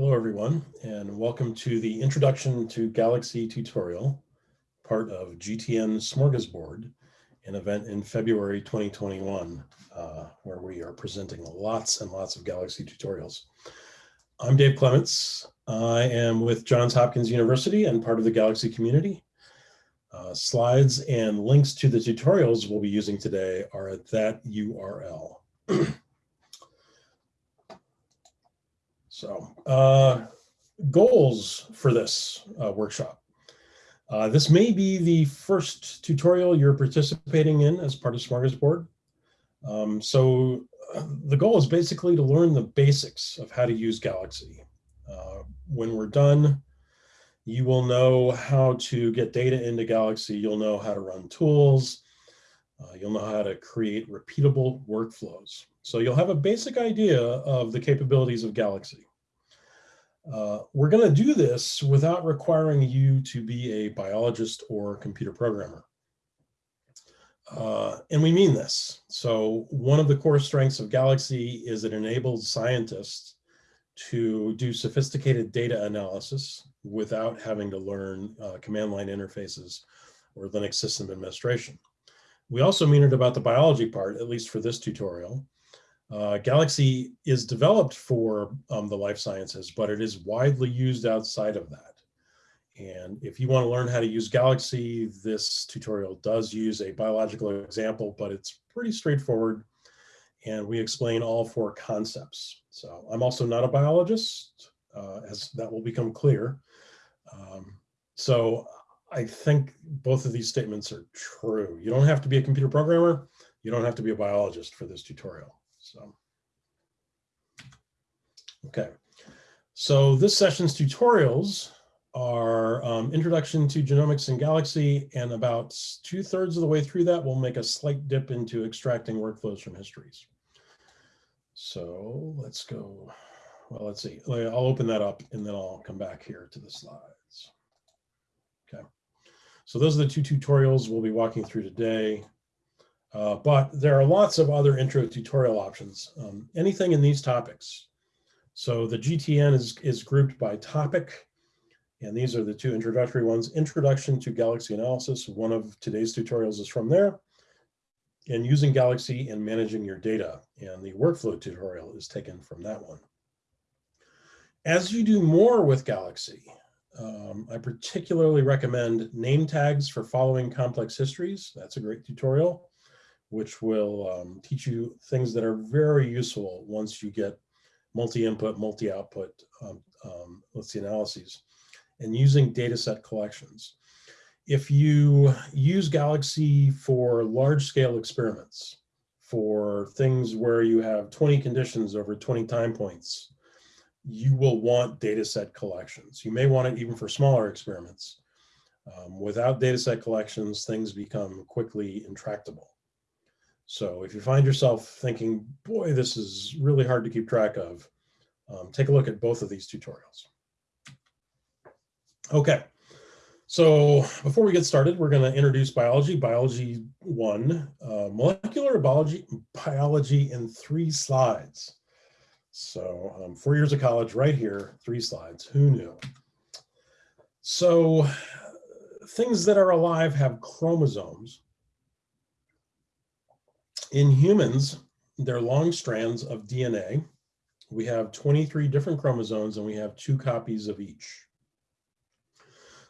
Hello, everyone, and welcome to the Introduction to Galaxy tutorial, part of GTN Smorgasbord, an event in February 2021, uh, where we are presenting lots and lots of Galaxy tutorials. I'm Dave Clements. I am with Johns Hopkins University and part of the Galaxy community. Uh, slides and links to the tutorials we'll be using today are at that URL. so uh, goals for this uh, workshop. Uh, this may be the first tutorial you're participating in as part of Smorgasbord. Um, so the goal is basically to learn the basics of how to use Galaxy. Uh, when we're done, you will know how to get data into Galaxy. You'll know how to run tools. Uh, you'll know how to create repeatable workflows. So you'll have a basic idea of the capabilities of Galaxy. Uh, we're going to do this without requiring you to be a biologist or computer programmer. Uh, and we mean this. So one of the core strengths of Galaxy is it enables scientists to do sophisticated data analysis without having to learn uh, command line interfaces or Linux system administration. We also mean it about the biology part, at least for this tutorial. Uh, Galaxy is developed for um, the life sciences, but it is widely used outside of that. And if you want to learn how to use Galaxy, this tutorial does use a biological example, but it's pretty straightforward. And we explain all four concepts. So I'm also not a biologist, uh, as that will become clear. Um, so I think both of these statements are true. You don't have to be a computer programmer. You don't have to be a biologist for this tutorial. So, okay. So this session's tutorials are um, introduction to genomics in Galaxy, and about two thirds of the way through that, we'll make a slight dip into extracting workflows from histories. So let's go. Well, let's see. I'll open that up and then I'll come back here to the slides. Okay. So those are the two tutorials we'll be walking through today. Uh, but there are lots of other intro tutorial options, um, anything in these topics. So the GTN is, is grouped by topic, and these are the two introductory ones. Introduction to Galaxy Analysis, one of today's tutorials is from there, and using Galaxy and managing your data, and the workflow tutorial is taken from that one. As you do more with Galaxy, um, I particularly recommend name tags for following complex histories. That's a great tutorial which will um, teach you things that are very useful once you get multi-input, multi-output, um, um, let's see, analyses, and using data set collections. If you use Galaxy for large-scale experiments, for things where you have 20 conditions over 20 time points, you will want data set collections. You may want it even for smaller experiments. Um, without data set collections, things become quickly intractable. So if you find yourself thinking, boy, this is really hard to keep track of, um, take a look at both of these tutorials. Okay, so before we get started, we're going to introduce biology, biology one, uh, molecular biology, biology in three slides. So um, four years of college right here, three slides, who knew? So things that are alive have chromosomes in humans, they're long strands of DNA. We have 23 different chromosomes and we have two copies of each.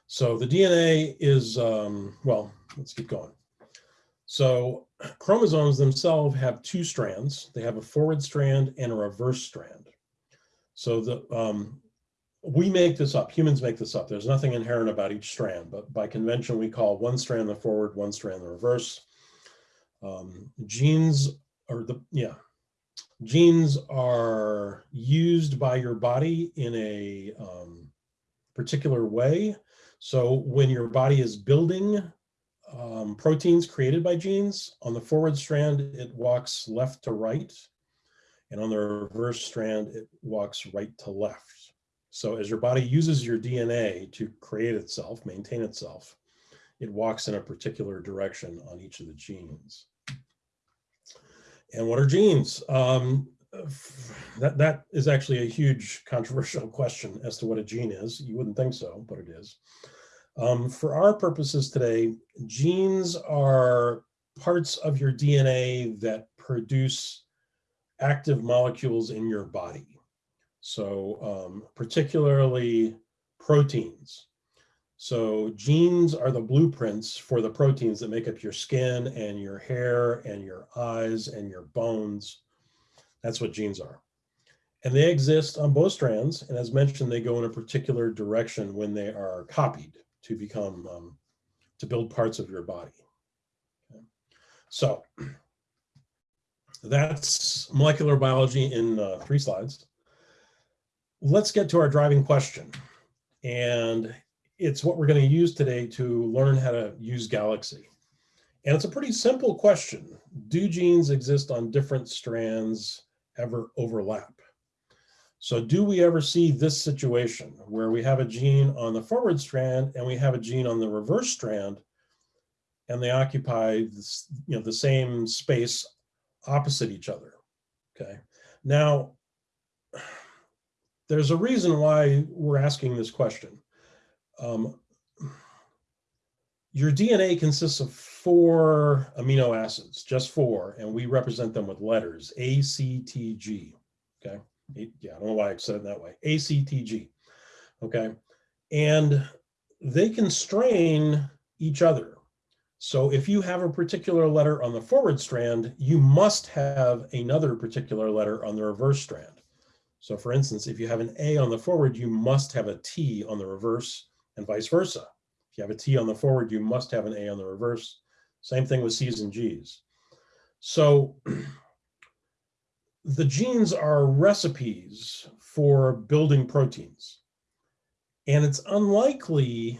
So the DNA is, um, well, let's keep going. So chromosomes themselves have two strands. They have a forward strand and a reverse strand. So the um, we make this up, humans make this up. There's nothing inherent about each strand, but by convention, we call one strand the forward, one strand the reverse. Um, genes are the, yeah, genes are used by your body in a um, particular way. So when your body is building um, proteins created by genes, on the forward strand, it walks left to right. And on the reverse strand, it walks right to left. So as your body uses your DNA to create itself, maintain itself, it walks in a particular direction on each of the genes. And what are genes? Um, that, that is actually a huge controversial question as to what a gene is. You wouldn't think so, but it is. Um, for our purposes today, genes are parts of your DNA that produce active molecules in your body. So um, particularly proteins. So genes are the blueprints for the proteins that make up your skin and your hair and your eyes and your bones. That's what genes are. And they exist on both strands. And as mentioned, they go in a particular direction when they are copied to become, um, to build parts of your body. Okay. So that's molecular biology in uh, three slides. Let's get to our driving question. And it's what we're going to use today to learn how to use Galaxy. And it's a pretty simple question. Do genes exist on different strands ever overlap? So do we ever see this situation where we have a gene on the forward strand and we have a gene on the reverse strand and they occupy this, you know, the same space opposite each other, okay? Now, there's a reason why we're asking this question. Um, your DNA consists of four amino acids, just four, and we represent them with letters, A, C, T, G, okay? Yeah, I don't know why I said it that way, A, C, T, G, okay? And they constrain each other. So if you have a particular letter on the forward strand, you must have another particular letter on the reverse strand. So for instance, if you have an A on the forward, you must have a T on the reverse and vice versa. If you have a T on the forward, you must have an A on the reverse. Same thing with C's and G's. So the genes are recipes for building proteins. And it's unlikely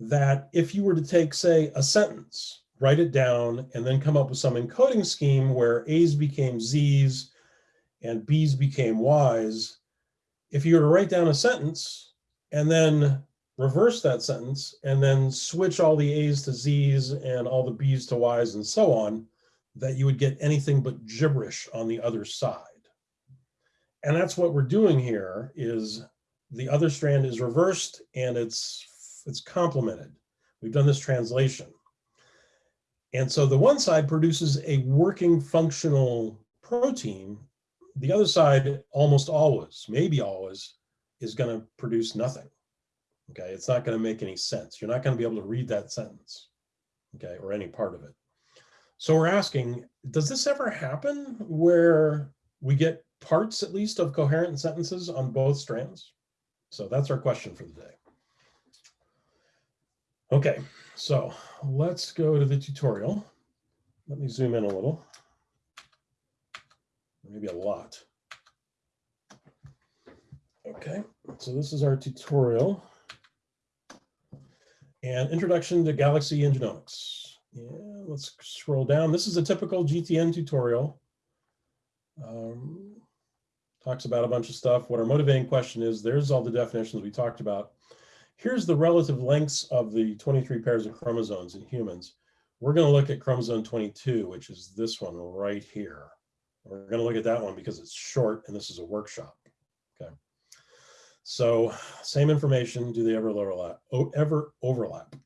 that if you were to take, say, a sentence, write it down, and then come up with some encoding scheme where A's became Z's and B's became Y's, if you were to write down a sentence and then reverse that sentence and then switch all the A's to Z's and all the B's to Y's and so on, that you would get anything but gibberish on the other side. And that's what we're doing here is the other strand is reversed and it's, it's complemented. We've done this translation. And so the one side produces a working functional protein. The other side almost always, maybe always, is going to produce nothing. Okay, it's not going to make any sense. You're not going to be able to read that sentence, okay, or any part of it. So we're asking, does this ever happen where we get parts at least of coherent sentences on both strands? So that's our question for the day. Okay, so let's go to the tutorial. Let me zoom in a little, maybe a lot. Okay, so this is our tutorial and introduction to Galaxy and Genomics. Yeah, let's scroll down. This is a typical GTN tutorial. Um, talks about a bunch of stuff. What our motivating question is, there's all the definitions we talked about. Here's the relative lengths of the 23 pairs of chromosomes in humans. We're going to look at chromosome 22, which is this one right here. We're going to look at that one because it's short and this is a workshop. So same information, do they ever overlap? Oh, ever overlap?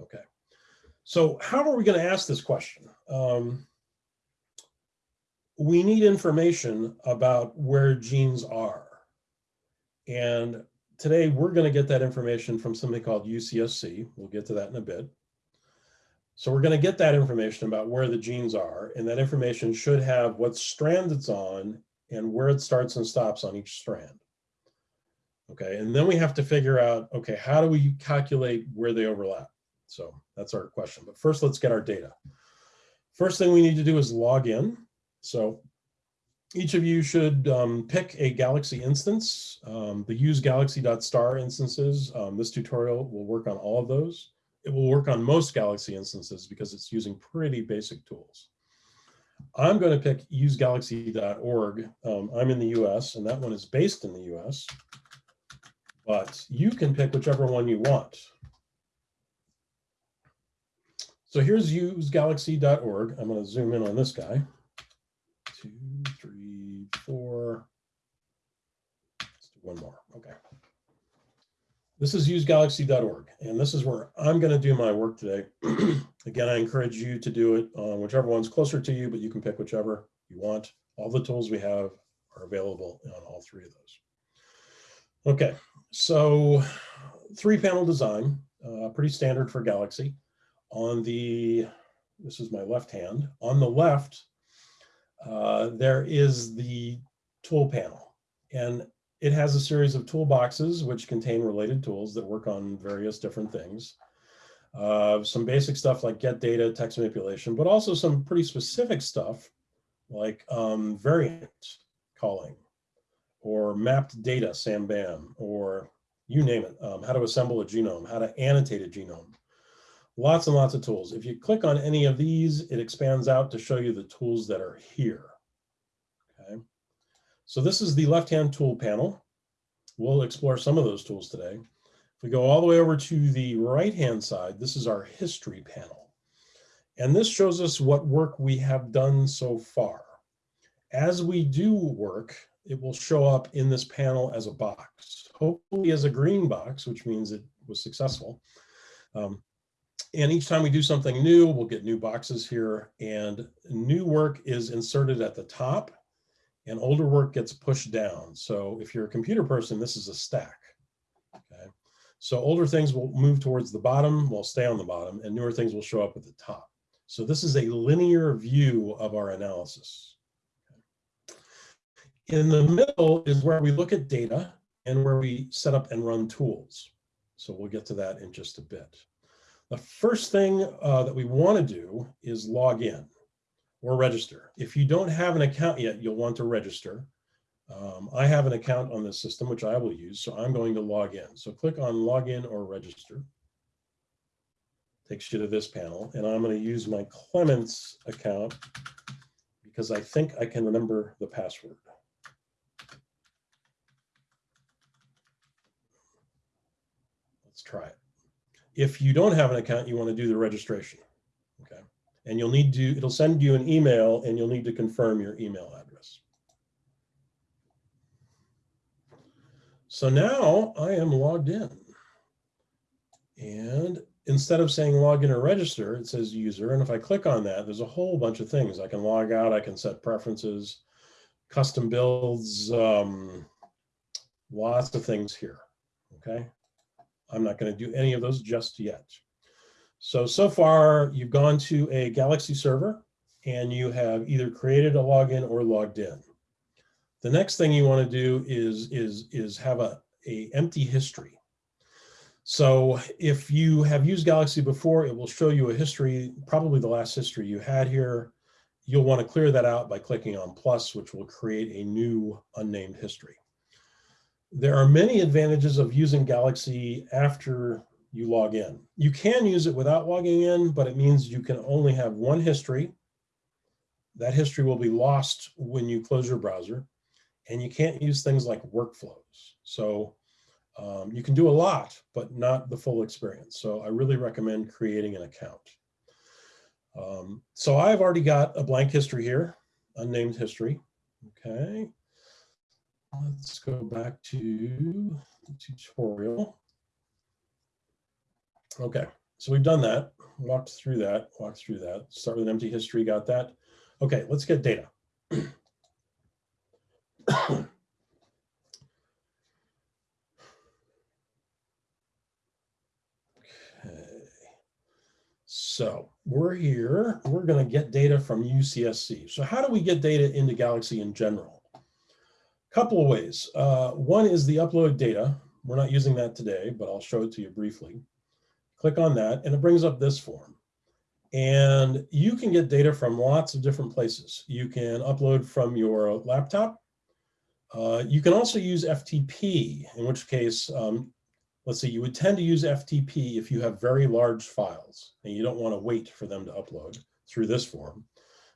Okay. So how are we going to ask this question? Um, we need information about where genes are. And today we're going to get that information from something called UCSC. We'll get to that in a bit. So we're going to get that information about where the genes are, and that information should have what strand it's on and where it starts and stops on each strand. Okay, and then we have to figure out, okay, how do we calculate where they overlap? So that's our question. But first, let's get our data. First thing we need to do is log in. So each of you should um, pick a Galaxy instance. Um, the use galaxy.star instances, um, this tutorial will work on all of those. It will work on most Galaxy instances because it's using pretty basic tools. I'm going to pick usegalaxy.org. Um, I'm in the US and that one is based in the US but you can pick whichever one you want. So here's usegalaxy.org. I'm going to zoom in on this guy. Two, three, four. Let's do one more. Okay. This is usegalaxy.org, and this is where I'm going to do my work today. Again, I encourage you to do it on whichever one's closer to you, but you can pick whichever you want. All the tools we have are available on all three of those. Okay, so three panel design, uh, pretty standard for Galaxy. On the, this is my left hand, on the left, uh, there is the tool panel. And it has a series of toolboxes which contain related tools that work on various different things. Uh, some basic stuff like get data, text manipulation, but also some pretty specific stuff like um, variant calling or mapped data, SAMBAM, or you name it, um, how to assemble a genome, how to annotate a genome. Lots and lots of tools. If you click on any of these, it expands out to show you the tools that are here. Okay. So this is the left-hand tool panel. We'll explore some of those tools today. If we go all the way over to the right-hand side, this is our history panel. And this shows us what work we have done so far. As we do work, it will show up in this panel as a box, hopefully as a green box, which means it was successful. Um, and each time we do something new, we'll get new boxes here and new work is inserted at the top and older work gets pushed down. So if you're a computer person, this is a stack. Okay. So older things will move towards the bottom, will stay on the bottom, and newer things will show up at the top. So this is a linear view of our analysis. In the middle is where we look at data and where we set up and run tools. So we'll get to that in just a bit. The first thing uh, that we want to do is log in or register. If you don't have an account yet, you'll want to register. Um, I have an account on this system, which I will use, so I'm going to log in. So click on login or register. Takes you to this panel, and I'm going to use my Clements account because I think I can remember the password. Let's try it. If you don't have an account, you want to do the registration Okay. and you'll need to, it'll send you an email and you'll need to confirm your email address. So now I am logged in. And instead of saying login or register, it says user. And if I click on that, there's a whole bunch of things. I can log out, I can set preferences, custom builds, um, lots of things here, okay? I'm not gonna do any of those just yet. So, so far you've gone to a Galaxy server and you have either created a login or logged in. The next thing you want to do is, is, is have a, a empty history. So if you have used Galaxy before, it will show you a history, probably the last history you had here. You'll want to clear that out by clicking on plus, which will create a new unnamed history. There are many advantages of using Galaxy after you log in. You can use it without logging in, but it means you can only have one history. That history will be lost when you close your browser and you can't use things like workflows. So um, you can do a lot, but not the full experience. So I really recommend creating an account. Um, so I've already got a blank history here, unnamed history. Okay. Let's go back to the tutorial. Okay, so we've done that, walked through that, walked through that, start with an empty history, got that. Okay, let's get data. okay. So we're here, we're gonna get data from UCSC. So how do we get data into Galaxy in general? Couple of ways. Uh, one is the upload data. We're not using that today, but I'll show it to you briefly. Click on that and it brings up this form. And you can get data from lots of different places. You can upload from your laptop. Uh, you can also use FTP, in which case, um, let's see, you would tend to use FTP if you have very large files and you don't want to wait for them to upload through this form.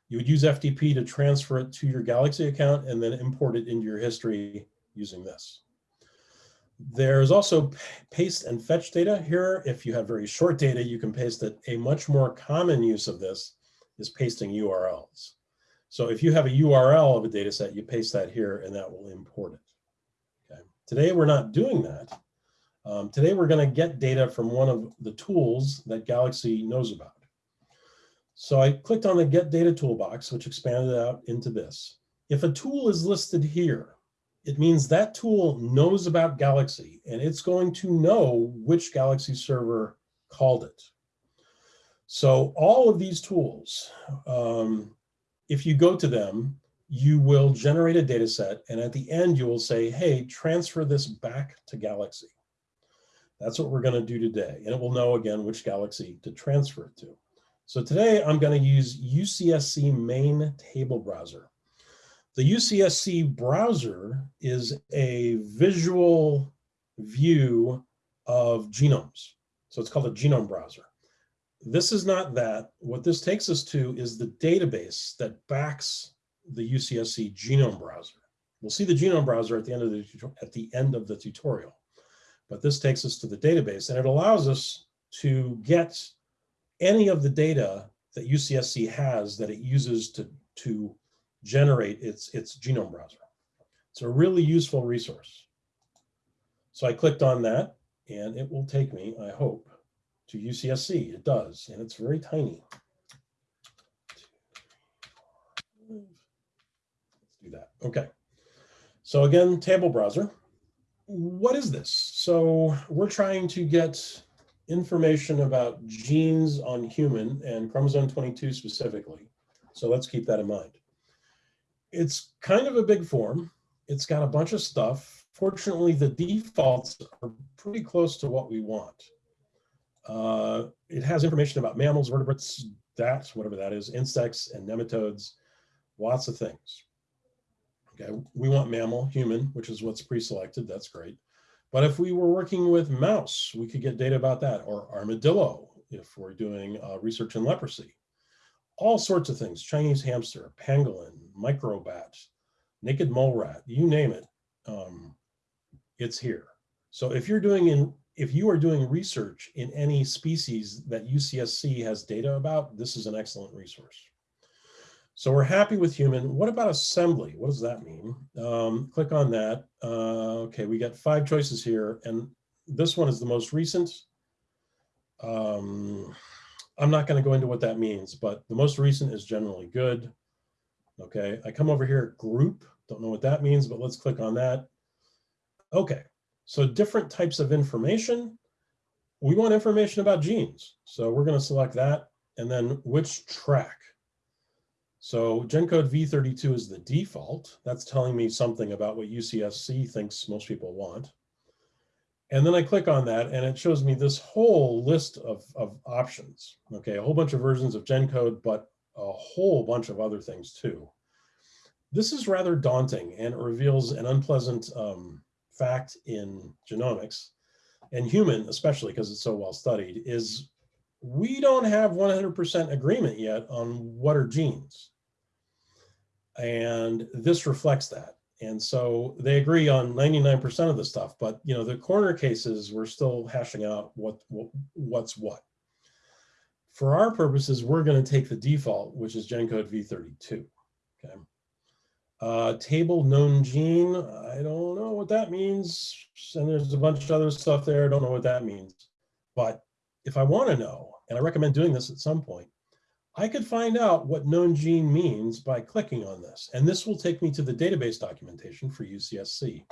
You would use FTP to transfer it to your Galaxy account and then import it into your history using this. There's also paste and fetch data here. If you have very short data, you can paste it. A much more common use of this is pasting URLs. So if you have a URL of a data set, you paste that here and that will import it. Okay. Today, we're not doing that. Um, today, we're going to get data from one of the tools that Galaxy knows about. So I clicked on the Get Data Toolbox, which expanded out into this. If a tool is listed here, it means that tool knows about Galaxy and it's going to know which Galaxy server called it. So all of these tools, um, if you go to them, you will generate a data set and at the end you will say, hey, transfer this back to Galaxy. That's what we're gonna do today. And it will know again which Galaxy to transfer it to. So today I'm gonna use UCSC main table browser. The UCSC browser is a visual view of genomes. So it's called a genome browser. This is not that. What this takes us to is the database that backs the UCSC genome browser. We'll see the genome browser at the end of the at the end of the tutorial, but this takes us to the database and it allows us to get any of the data that UCSC has that it uses to to generate its its genome browser. It's a really useful resource. So I clicked on that and it will take me, I hope, to UCSC. It does, and it's very tiny. Let's do that. Okay. So again, table browser. What is this? So we're trying to get information about genes on human and chromosome 22 specifically. So let's keep that in mind. It's kind of a big form. It's got a bunch of stuff. Fortunately, the defaults are pretty close to what we want. Uh, it has information about mammals, vertebrates, that, whatever that is, insects and nematodes, lots of things. Okay, we want mammal, human, which is what's pre-selected, that's great. But if we were working with mouse, we could get data about that, or armadillo, if we're doing uh, research in leprosy. All sorts of things, Chinese hamster, pangolin, microbat, naked mole rat, you name it, um, it's here. So if you're doing in, if you are doing research in any species that UCSC has data about, this is an excellent resource. So we're happy with human. What about assembly? What does that mean? Um, click on that. Uh, okay, we got five choices here, and this one is the most recent. Um, I'm not going to go into what that means, but the most recent is generally good. Okay, I come over here, group. Don't know what that means, but let's click on that. Okay, so different types of information. We want information about genes. So we're going to select that, and then which track. So GenCode v32 is the default. That's telling me something about what UCSC thinks most people want. And then I click on that and it shows me this whole list of, of options. Okay, a whole bunch of versions of GenCode, but a whole bunch of other things too. This is rather daunting and it reveals an unpleasant um, fact in genomics and human, especially because it's so well studied, is we don't have 100% agreement yet on what are genes. And this reflects that. And so they agree on 99% of the stuff, but you know, the corner cases, we're still hashing out what, what what's what. For our purposes, we're going to take the default, which is GenCode v32. Okay. Uh, table known gene, I don't know what that means. And there's a bunch of other stuff there. I don't know what that means. But if I want to know, and I recommend doing this at some point, I could find out what known gene means by clicking on this. And this will take me to the database documentation for UCSC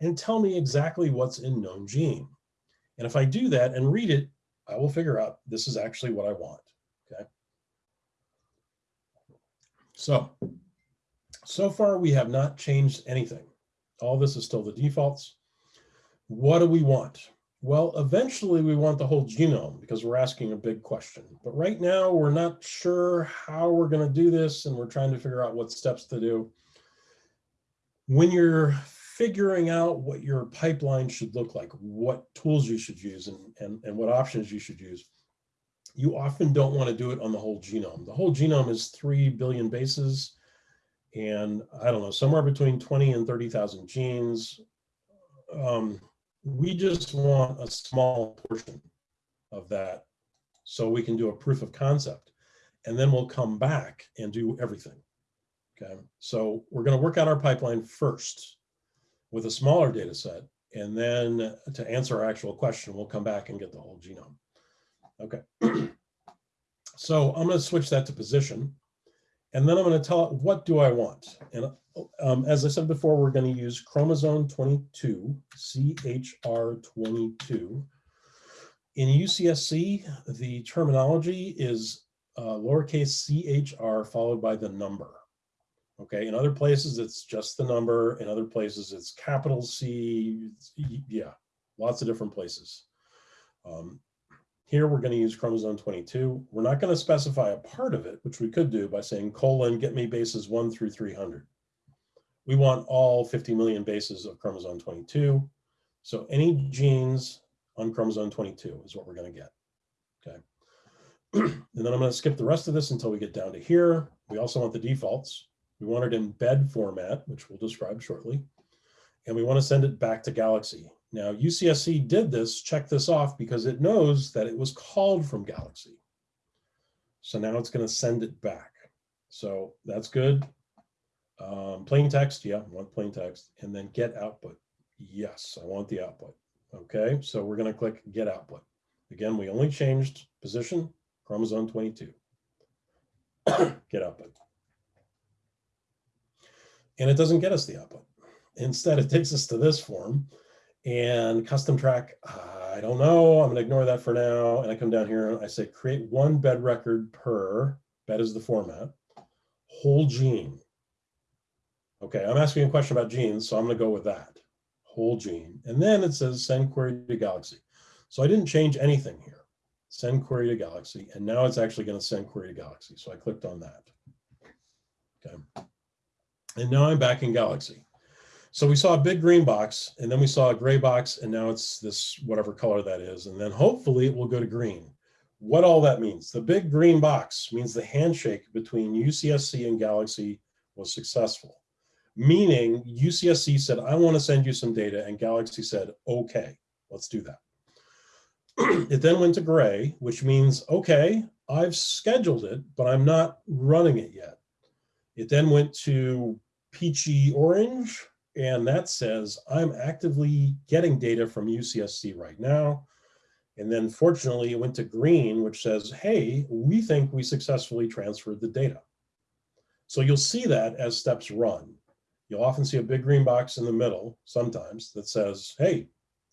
and tell me exactly what's in known gene. And if I do that and read it, I will figure out this is actually what I want, okay? So, so far we have not changed anything. All this is still the defaults. What do we want? Well, eventually we want the whole genome because we're asking a big question. But right now we're not sure how we're going to do this and we're trying to figure out what steps to do. When you're figuring out what your pipeline should look like, what tools you should use and, and, and what options you should use, you often don't want to do it on the whole genome. The whole genome is 3 billion bases and I don't know, somewhere between 20 and 30,000 genes. Um, we just want a small portion of that so we can do a proof of concept and then we'll come back and do everything. Okay, so we're going to work out our pipeline first with a smaller data set And then to answer our actual question, we'll come back and get the whole genome. Okay. so I'm going to switch that to position. And then I'm going to tell it, what do I want? And um, as I said before, we're going to use chromosome 22, CHR22. In UCSC, the terminology is uh, lowercase chr followed by the number. Okay, in other places, it's just the number. In other places, it's capital C. Yeah, lots of different places. Um, here, we're going to use chromosome 22. We're not going to specify a part of it, which we could do by saying colon, get me bases 1 through 300. We want all 50 million bases of chromosome 22. So any genes on chromosome 22 is what we're going to get. Okay. and then I'm going to skip the rest of this until we get down to here. We also want the defaults. We want it in bed format, which we'll describe shortly. And we want to send it back to Galaxy. Now, UCSC did this, check this off because it knows that it was called from Galaxy. So now it's going to send it back. So that's good. Um, plain text, yeah, I want plain text. And then get output. Yes, I want the output. Okay, so we're going to click get output. Again, we only changed position, chromosome 22. get output and it doesn't get us the output. Instead, it takes us to this form and custom track, I don't know, I'm gonna ignore that for now. And I come down here and I say create one bed record per, bed is the format, whole gene. Okay, I'm asking a question about genes, so I'm gonna go with that, whole gene. And then it says send query to Galaxy. So I didn't change anything here. Send query to Galaxy, and now it's actually gonna send query to Galaxy. So I clicked on that. Okay. And now I'm back in Galaxy. So we saw a big green box and then we saw a gray box and now it's this whatever color that is. And then hopefully it will go to green. What all that means, the big green box means the handshake between UCSC and Galaxy was successful. Meaning UCSC said, I want to send you some data and Galaxy said, okay, let's do that. it then went to gray, which means, okay, I've scheduled it, but I'm not running it yet. It then went to peachy orange, and that says I'm actively getting data from UCSC right now. And then fortunately it went to green, which says, hey, we think we successfully transferred the data. So you'll see that as steps run. You'll often see a big green box in the middle sometimes that says, hey,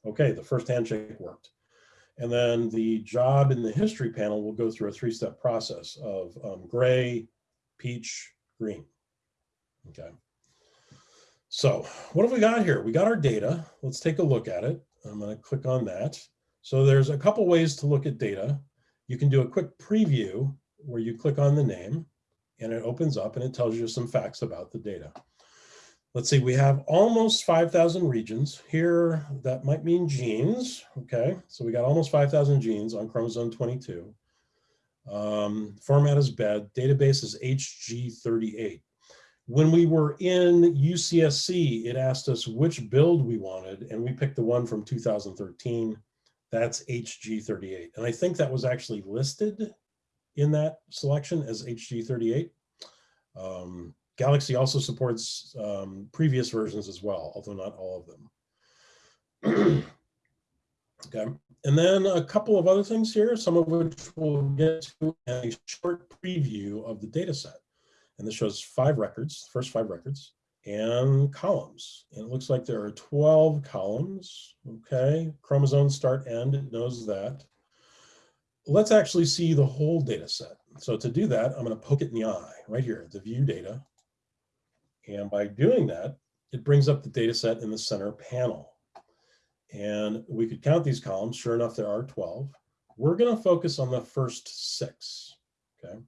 okay, the first handshake worked. And then the job in the history panel will go through a three-step process of um, gray, peach, green. Okay. So what have we got here? We got our data. Let's take a look at it. I'm going to click on that. So there's a couple ways to look at data. You can do a quick preview where you click on the name and it opens up and it tells you some facts about the data. Let's see, we have almost 5,000 regions here. That might mean genes. Okay, so we got almost 5,000 genes on chromosome 22. Um, format is bed, database is HG38. When we were in UCSC, it asked us which build we wanted, and we picked the one from 2013. That's HG38. And I think that was actually listed in that selection as HG38. Um, Galaxy also supports um, previous versions as well, although not all of them. okay. And then a couple of other things here, some of which we'll get to a short preview of the data set. And this shows five records, first five records, and columns. And it looks like there are 12 columns, okay? Chromosome start end, it knows that. Let's actually see the whole data set. So to do that, I'm gonna poke it in the eye, right here, the view data. And by doing that, it brings up the data set in the center panel. And we could count these columns. Sure enough, there are 12. We're going to focus on the first six. Okay.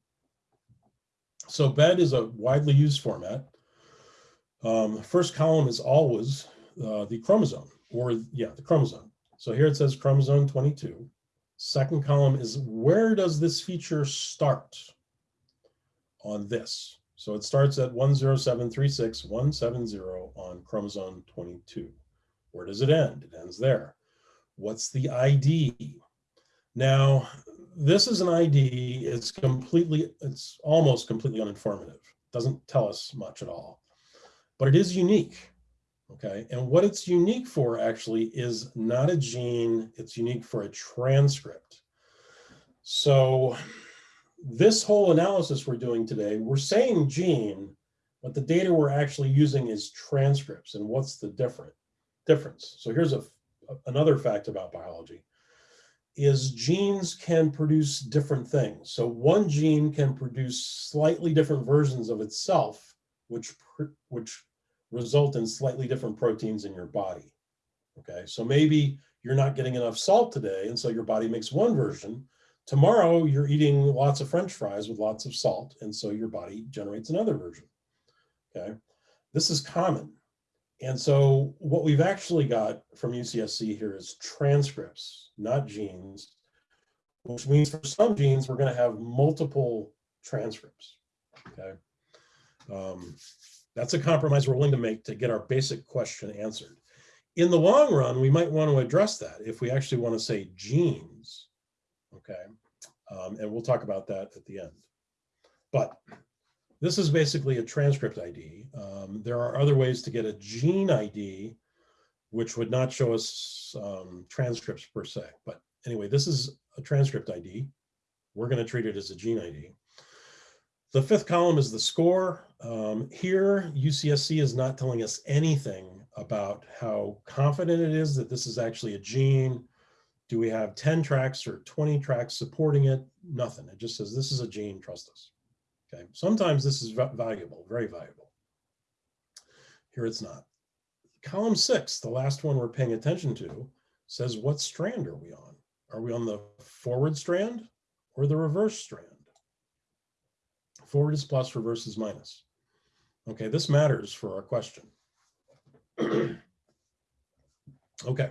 So bed is a widely used format. Um, first column is always uh, the chromosome, or yeah, the chromosome. So here it says chromosome 22. Second column is where does this feature start on this? So it starts at 10736.170 on chromosome 22. Where does it end? It ends there. What's the ID? Now, this is an ID. It's completely, it's almost completely uninformative. Doesn't tell us much at all, but it is unique. Okay, and what it's unique for actually is not a gene, it's unique for a transcript. So this whole analysis we're doing today, we're saying gene, but the data we're actually using is transcripts. And what's the different difference? So here's a, another fact about biology is genes can produce different things. So one gene can produce slightly different versions of itself, which, which result in slightly different proteins in your body. Okay, so maybe you're not getting enough salt today, and so your body makes one version. Tomorrow, you're eating lots of french fries with lots of salt, and so your body generates another version. Okay, this is common. And so what we've actually got from UCSC here is transcripts, not genes, which means for some genes, we're going to have multiple transcripts. Okay. Um, that's a compromise we're willing to make to get our basic question answered. In the long run, we might want to address that if we actually want to say genes, okay? Um, and we'll talk about that at the end. But this is basically a transcript ID. Um, there are other ways to get a gene ID, which would not show us um, transcripts per se. But anyway, this is a transcript ID. We're going to treat it as a gene ID. The fifth column is the score. Um, here, UCSC is not telling us anything about how confident it is that this is actually a gene. Do we have 10 tracks or 20 tracks supporting it? Nothing. It just says this is a gene, trust us. Okay, sometimes this is valuable, very valuable. Here it's not. Column six, the last one we're paying attention to, says what strand are we on? Are we on the forward strand or the reverse strand? Forward is plus, reverse is minus. Okay, this matters for our question. okay,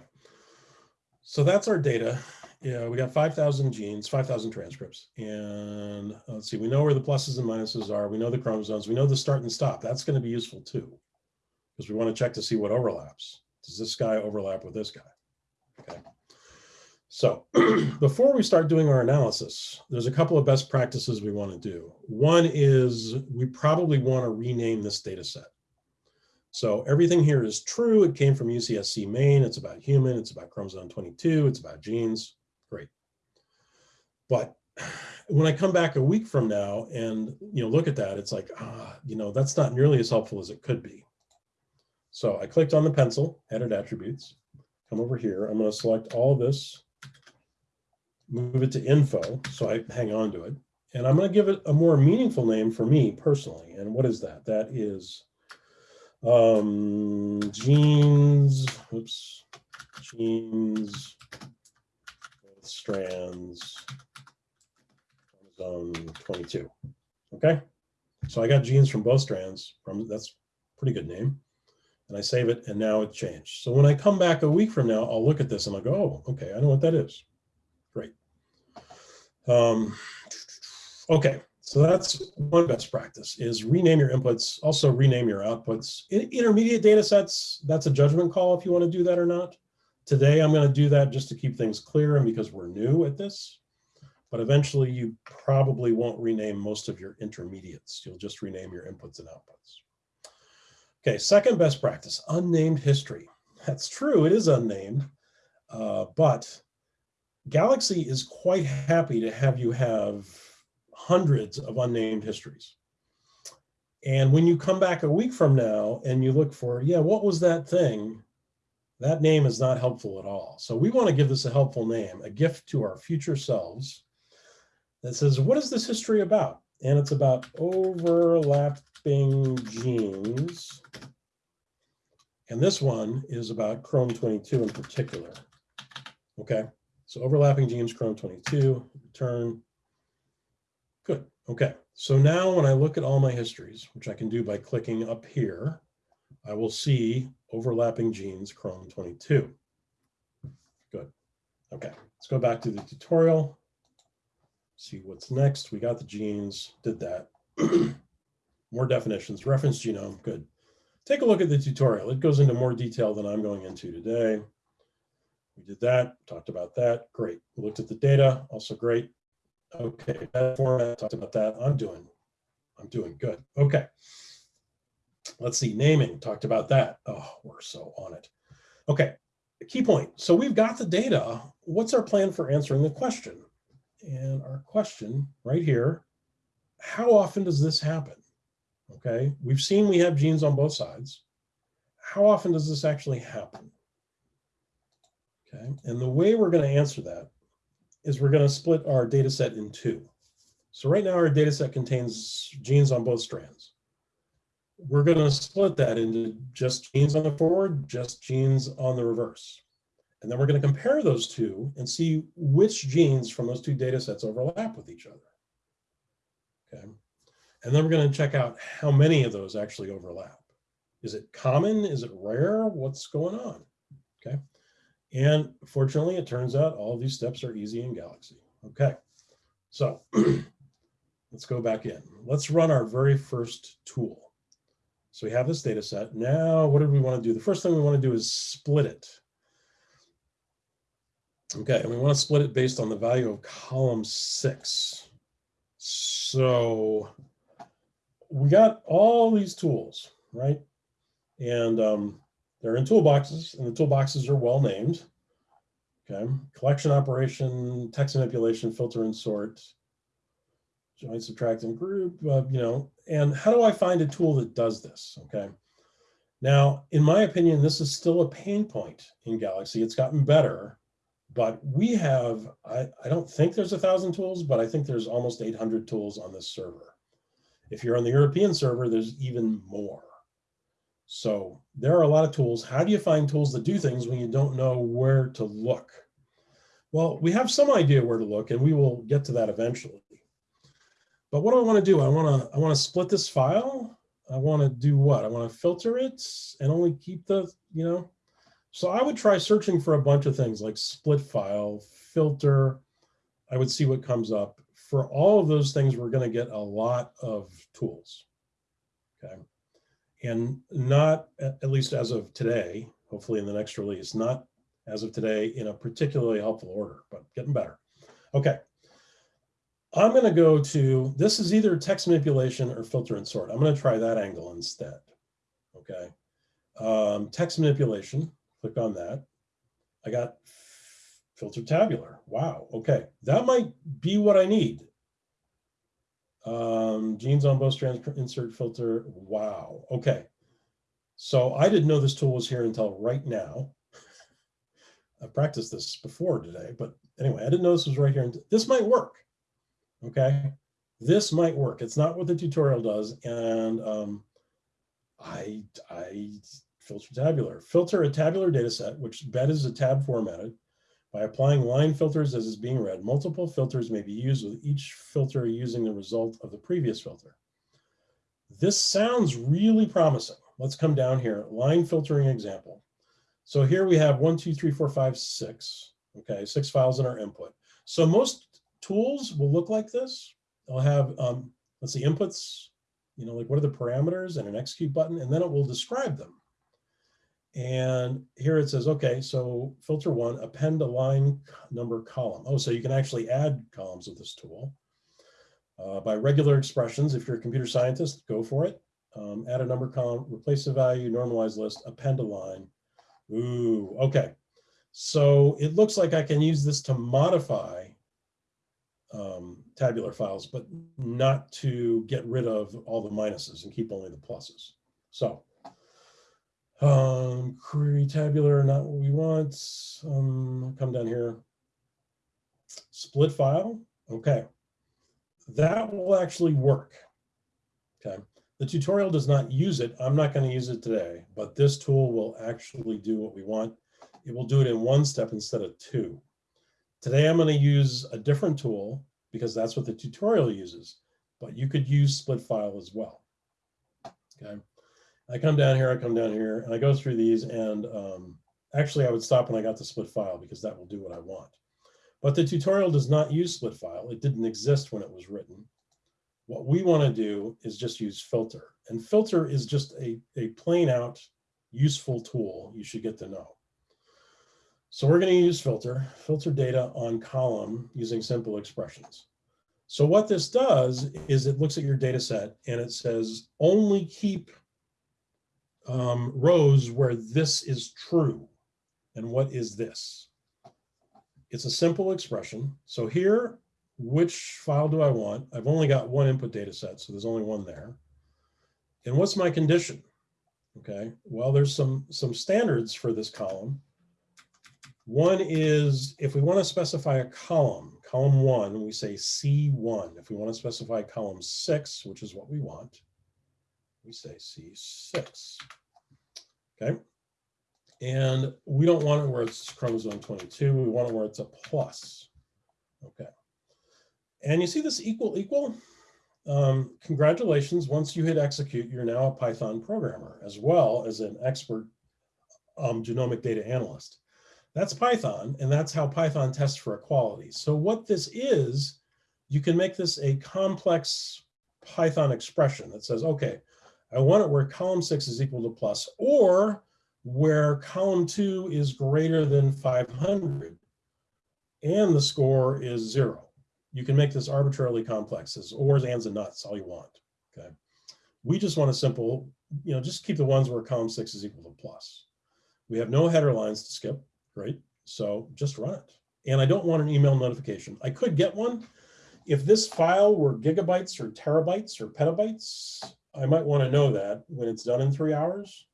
so that's our data. Yeah, we got 5,000 genes, 5,000 transcripts. And uh, let's see, we know where the pluses and minuses are. We know the chromosomes. We know the start and stop. That's going to be useful too, because we want to check to see what overlaps. Does this guy overlap with this guy? Okay. So before we start doing our analysis, there's a couple of best practices we want to do. One is we probably want to rename this data set. So everything here is true. It came from UCSC Main. It's about human. It's about chromosome 22. It's about genes. But when I come back a week from now and you know look at that, it's like, ah, you know, that's not nearly as helpful as it could be. So I clicked on the pencil, edit attributes, come over here. I'm going to select all this move it to info, so I hang on to it. And I'm going to give it a more meaningful name for me personally. And what is that? That is um, genes, oops, genes, strands, chromosome 22. Okay, so I got genes from both strands. From That's pretty good name. And I save it, and now it changed. So when I come back a week from now, I'll look at this and I'll go, oh, okay, I know what that is. Great. Um, okay, so that's one best practice is rename your inputs, also rename your outputs. In intermediate data sets, that's a judgment call if you want to do that or not. Today, I'm going to do that just to keep things clear and because we're new at this. But eventually, you probably won't rename most of your intermediates. You'll just rename your inputs and outputs. Okay, second best practice, unnamed history. That's true, it is unnamed, uh, but Galaxy is quite happy to have you have hundreds of unnamed histories. And when you come back a week from now and you look for, yeah, what was that thing? That name is not helpful at all. So we want to give this a helpful name, a gift to our future selves that says, what is this history about? And it's about overlapping genes. And this one is about Chrome 22 in particular. Okay. So overlapping genes, Chrome 22, return. Good, okay. So now when I look at all my histories, which I can do by clicking up here, I will see overlapping genes, Chrome 22. Good, okay. Let's go back to the tutorial, see what's next. We got the genes, did that. more definitions, reference genome, good. Take a look at the tutorial. It goes into more detail than I'm going into today. We did that, talked about that, great. We looked at the data, also great. Okay, that format, talked about that. I'm doing, I'm doing good. Okay. Let's see, naming, talked about that. Oh, we're so on it. Okay, key point. So we've got the data. What's our plan for answering the question? And our question right here, how often does this happen? Okay, we've seen we have genes on both sides. How often does this actually happen? Okay, and the way we're going to answer that is we're going to split our data set in two. So right now our data set contains genes on both strands. We're going to split that into just genes on the forward, just genes on the reverse. And then we're going to compare those two and see which genes from those two data sets overlap with each other. Okay. And then we're going to check out how many of those actually overlap. Is it common? Is it rare? What's going on? Okay. And fortunately, it turns out all these steps are easy in Galaxy. Okay. So let's go back in. Let's run our very first tool. So we have this data set. Now, what do we want to do? The first thing we want to do is split it. Okay, and we want to split it based on the value of column six. So we got all these tools, right? And um, they're in toolboxes, and the toolboxes are well named. Okay, collection operation, text manipulation, filter and sort, join, subtract, and group, uh, you know, and how do I find a tool that does this, okay? Now, in my opinion, this is still a pain point in Galaxy. It's gotten better, but we have, I, I don't think there's a thousand tools, but I think there's almost 800 tools on this server. If you're on the European server, there's even more. So there are a lot of tools. How do you find tools that do things when you don't know where to look? Well, we have some idea where to look and we will get to that eventually. But what do I want to do? I want to I want to split this file. I want to do what? I want to filter it and only keep the, you know. So I would try searching for a bunch of things like split file, filter. I would see what comes up. For all of those things, we're going to get a lot of tools. Okay. And not, at least as of today, hopefully in the next release, not as of today in a particularly helpful order, but getting better. Okay, I'm going to go to, this is either text manipulation or filter and sort. I'm going to try that angle instead. Okay. Um, text manipulation, click on that. I got filter tabular. Wow. Okay. That might be what I need. Um, genes on both strands, insert filter. Wow. Okay. So I didn't know this tool was here until right now. I practiced this before today, but anyway, I didn't know this was right here. This might work okay? This might work. It's not what the tutorial does. And um, I, I filter tabular. Filter a tabular data set, which bed is a tab formatted. By applying line filters as is being read, multiple filters may be used with each filter using the result of the previous filter. This sounds really promising. Let's come down here, line filtering example. So here we have one, two, three, four, five, six. Okay, six files in our input. So most tools will look like this. They'll have, um, let's see, inputs, you know, like what are the parameters and an execute button, and then it will describe them. And here it says, okay, so filter one, append a line number column. Oh, so you can actually add columns with this tool. Uh, by regular expressions, if you're a computer scientist, go for it. Um, add a number column, replace the value, normalize list, append a line. Ooh, okay. So it looks like I can use this to modify um, tabular files, but not to get rid of all the minuses and keep only the pluses. So um, query tabular, not what we want. Um, come down here. Split file. Okay. That will actually work. Okay. The tutorial does not use it. I'm not going to use it today, but this tool will actually do what we want. It will do it in one step instead of two. Today, I'm going to use a different tool because that's what the tutorial uses, but you could use split file as well. Okay. I come down here, I come down here, and I go through these, and um, actually I would stop when I got the split file because that will do what I want. But the tutorial does not use split file. It didn't exist when it was written. What we want to do is just use filter. And filter is just a, a plain out useful tool you should get to know. So we're going to use filter, filter data on column using simple expressions. So what this does is it looks at your data set and it says only keep um, rows where this is true. And what is this? It's a simple expression. So here, which file do I want? I've only got one input data set, so there's only one there. And what's my condition? Okay, well, there's some, some standards for this column. One is if we want to specify a column, column one, we say C1. If we want to specify column six, which is what we want, we say C6. Okay. And we don't want it where it's chromosome 22. We want it where it's a plus. Okay. And you see this equal equal? Um, congratulations. Once you hit execute, you're now a Python programmer as well as an expert um, genomic data analyst. That's Python, and that's how Python tests for equality. So what this is, you can make this a complex Python expression that says, okay, I want it where column six is equal to plus, or where column two is greater than 500 and the score is zero. You can make this arbitrarily complex as ors, ands, and nuts, all you want, okay? We just want a simple, you know, just keep the ones where column six is equal to plus. We have no header lines to skip right? So just run it. And I don't want an email notification. I could get one. If this file were gigabytes or terabytes or petabytes, I might want to know that when it's done in three hours,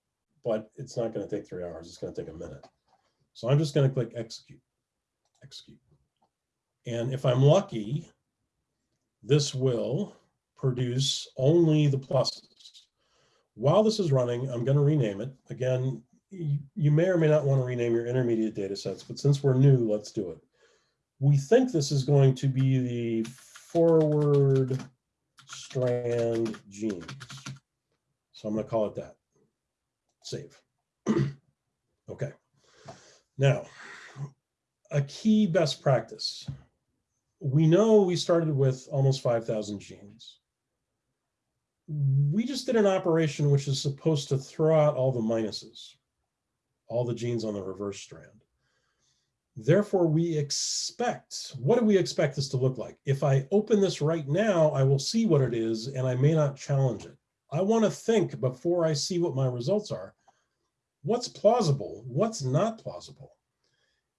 but it's not going to take three hours. It's going to take a minute. So I'm just going to click execute, execute. And if I'm lucky, this will produce only the pluses. While this is running, I'm going to rename it. Again, you may or may not want to rename your intermediate data sets, but since we're new, let's do it. We think this is going to be the forward strand genes. So I'm going to call it that. Save. okay. Now, a key best practice. We know we started with almost 5,000 genes. We just did an operation which is supposed to throw out all the minuses all the genes on the reverse strand. Therefore, we expect, what do we expect this to look like? If I open this right now, I will see what it is and I may not challenge it. I wanna think before I see what my results are, what's plausible, what's not plausible?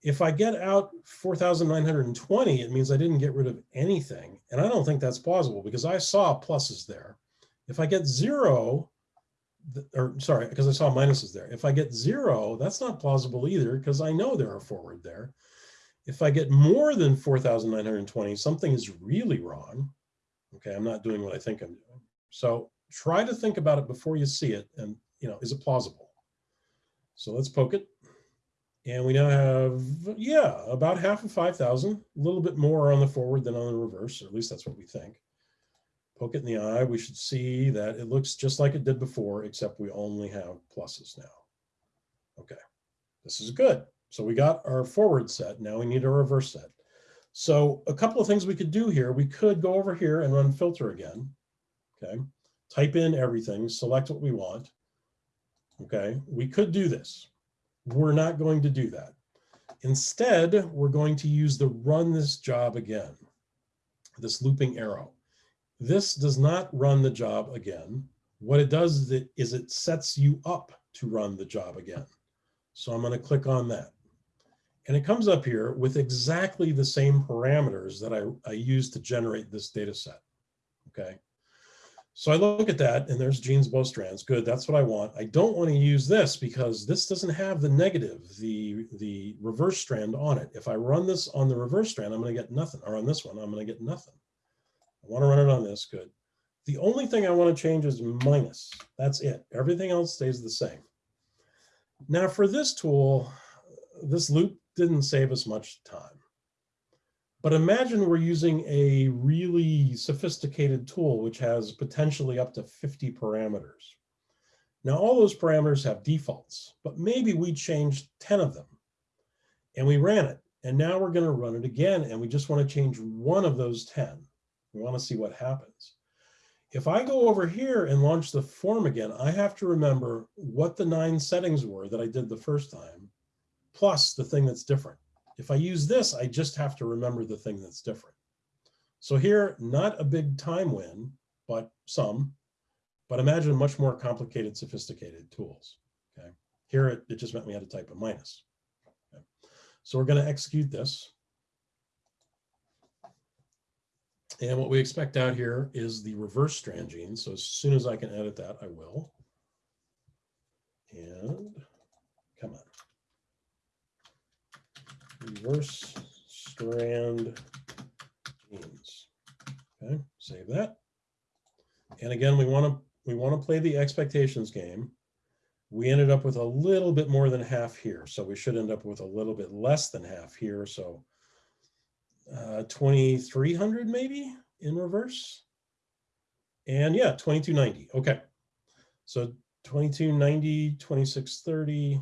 If I get out 4,920, it means I didn't get rid of anything. And I don't think that's plausible because I saw pluses there. If I get zero, or sorry, because I saw minuses there. If I get zero, that's not plausible either because I know there are forward there. If I get more than 4,920, something is really wrong. Okay, I'm not doing what I think I'm doing. So try to think about it before you see it and, you know, is it plausible? So let's poke it. And we now have, yeah, about half of 5,000, a little bit more on the forward than on the reverse, or at least that's what we think poke it in the eye, we should see that it looks just like it did before, except we only have pluses now. Okay, this is good. So we got our forward set. Now we need a reverse set. So a couple of things we could do here. We could go over here and run filter again. Okay, type in everything, select what we want. Okay, we could do this. We're not going to do that. Instead, we're going to use the run this job again, this looping arrow. This does not run the job again. What it does is it, sets you up to run the job again. So I'm going to click on that. And it comes up here with exactly the same parameters that I, I used to generate this data set. Okay. So I look at that and there's genes both strands. Good, that's what I want. I don't want to use this because this doesn't have the negative, the, the reverse strand on it. If I run this on the reverse strand, I'm going to get nothing. Or on this one, I'm going to get nothing. I want to run it on this, good. The only thing I want to change is minus. That's it. Everything else stays the same. Now for this tool, this loop didn't save us much time. But imagine we're using a really sophisticated tool which has potentially up to 50 parameters. Now all those parameters have defaults, but maybe we changed 10 of them and we ran it. And now we're going to run it again and we just want to change one of those 10. We want to see what happens. If I go over here and launch the form again, I have to remember what the nine settings were that I did the first time, plus the thing that's different. If I use this, I just have to remember the thing that's different. So here, not a big time win, but some. but imagine much more complicated, sophisticated tools. Okay, here it, it just meant we had to type a minus. Okay. So we're going to execute this. And what we expect out here is the reverse strand gene. So as soon as I can edit that, I will. And come on. Reverse strand genes. Okay, save that. And again, we want to we want to play the expectations game. We ended up with a little bit more than half here. So we should end up with a little bit less than half here. So uh, 2,300 maybe in reverse. And yeah, 2290. Okay. So 2290, 2630.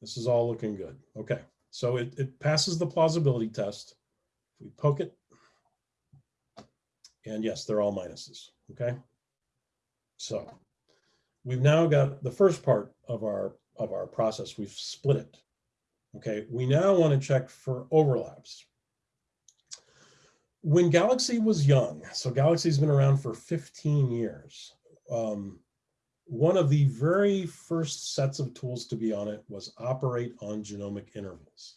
This is all looking good. Okay. So it, it passes the plausibility test. If we poke it, and yes, they're all minuses, okay? So we've now got the first part of our, of our process. We've split it, okay? We now want to check for overlaps. When Galaxy was young, so Galaxy's been around for 15 years, um, one of the very first sets of tools to be on it was operate on genomic intervals.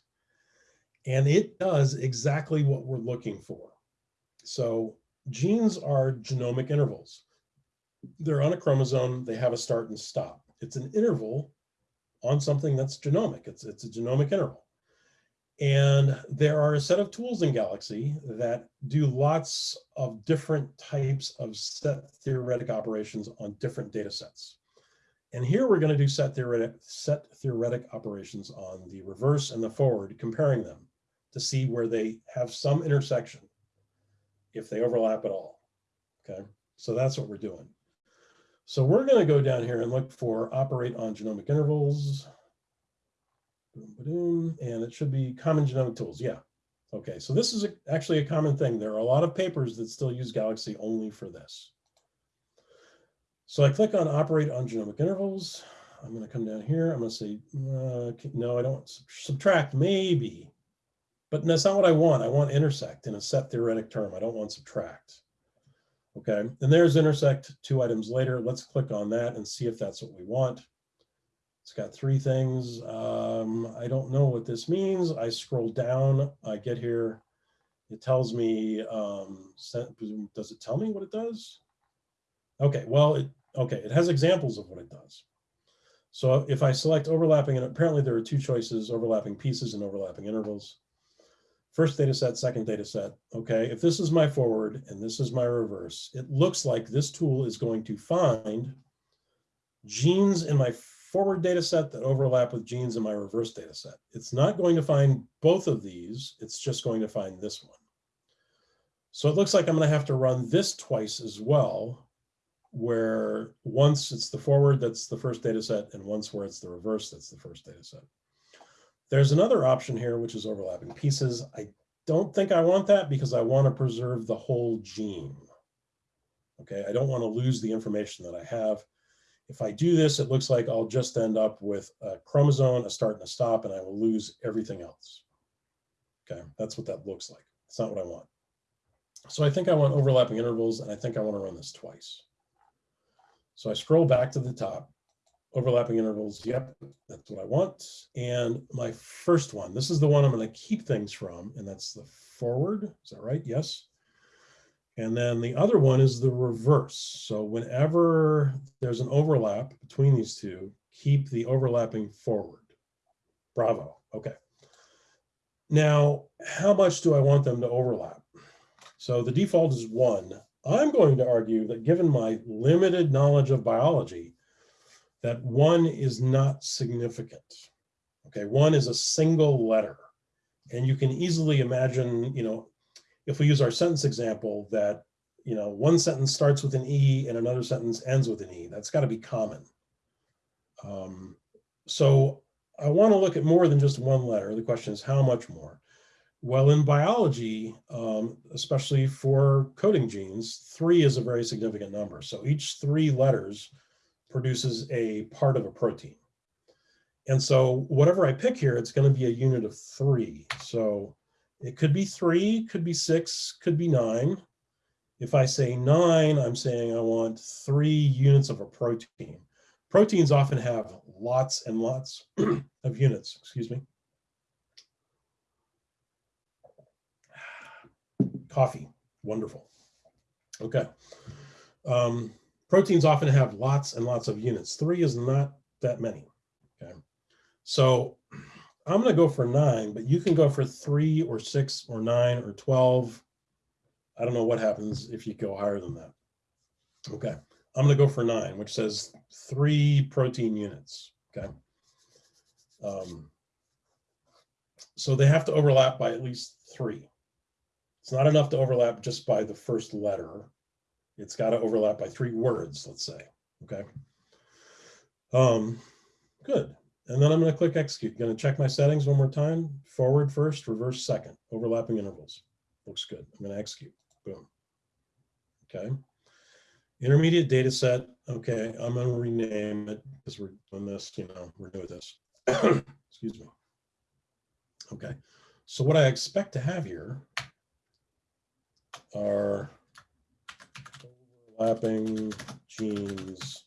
And it does exactly what we're looking for. So genes are genomic intervals. They're on a chromosome, they have a start and stop. It's an interval on something that's genomic. It's, it's a genomic interval. And there are a set of tools in Galaxy that do lots of different types of set theoretic operations on different data sets. And here we're going to do set theoretic, set theoretic operations on the reverse and the forward, comparing them to see where they have some intersection if they overlap at all. Okay, so that's what we're doing. So we're going to go down here and look for operate on genomic intervals. And it should be common genomic tools. Yeah. Okay, so this is a, actually a common thing. There are a lot of papers that still use Galaxy only for this. So I click on operate on genomic intervals. I'm going to come down here. I'm going to say, uh, no, I don't subtract maybe. But that's not what I want. I want intersect in a set theoretic term. I don't want subtract. Okay, and there's intersect two items later. Let's click on that and see if that's what we want. It's got three things. Um, I don't know what this means. I scroll down, I get here. It tells me, um, does it tell me what it does? Okay, well, it, okay, it has examples of what it does. So if I select overlapping, and apparently there are two choices, overlapping pieces and overlapping intervals first data set, second data set. Okay, if this is my forward and this is my reverse, it looks like this tool is going to find genes in my forward data set that overlap with genes in my reverse data set. It's not going to find both of these, it's just going to find this one. So it looks like I'm going to have to run this twice as well, where once it's the forward, that's the first data set, and once where it's the reverse, that's the first data set. There's another option here, which is overlapping pieces. I don't think I want that because I want to preserve the whole gene. Okay, I don't want to lose the information that I have. If I do this, it looks like I'll just end up with a chromosome, a start and a stop, and I will lose everything else. Okay, that's what that looks like. It's not what I want. So I think I want overlapping intervals, and I think I want to run this twice. So I scroll back to the top overlapping intervals. Yep, that's what I want. And my first one, this is the one I'm going to keep things from, and that's the forward. Is that right? Yes. And then the other one is the reverse. So whenever there's an overlap between these two, keep the overlapping forward. Bravo. Okay. Now, how much do I want them to overlap? So the default is one. I'm going to argue that given my limited knowledge of biology, that one is not significant. Okay, one is a single letter. And you can easily imagine, you know, if we use our sentence example that, you know, one sentence starts with an E and another sentence ends with an E, that's gotta be common. Um, so I wanna look at more than just one letter. The question is how much more? Well, in biology, um, especially for coding genes, three is a very significant number. So each three letters produces a part of a protein. And so whatever I pick here, it's going to be a unit of three. So it could be three, could be six, could be nine. If I say nine, I'm saying I want three units of a protein. Proteins often have lots and lots of units, excuse me. Coffee, wonderful. Okay. Um, proteins often have lots and lots of units. Three is not that many. Okay. So I'm going to go for nine, but you can go for three or six or nine or 12. I don't know what happens if you go higher than that. Okay. I'm going to go for nine, which says three protein units. Okay. Um, so they have to overlap by at least three. It's not enough to overlap just by the first letter. It's got to overlap by three words, let's say. Okay. Um, good. And then I'm going to click execute. Going to check my settings one more time. Forward first, reverse second, overlapping intervals. Looks good. I'm going to execute. Boom. Okay. Intermediate data set. Okay, I'm going to rename it because we're doing this, you know, we're doing this. Excuse me. Okay, so what I expect to have here are overlapping genes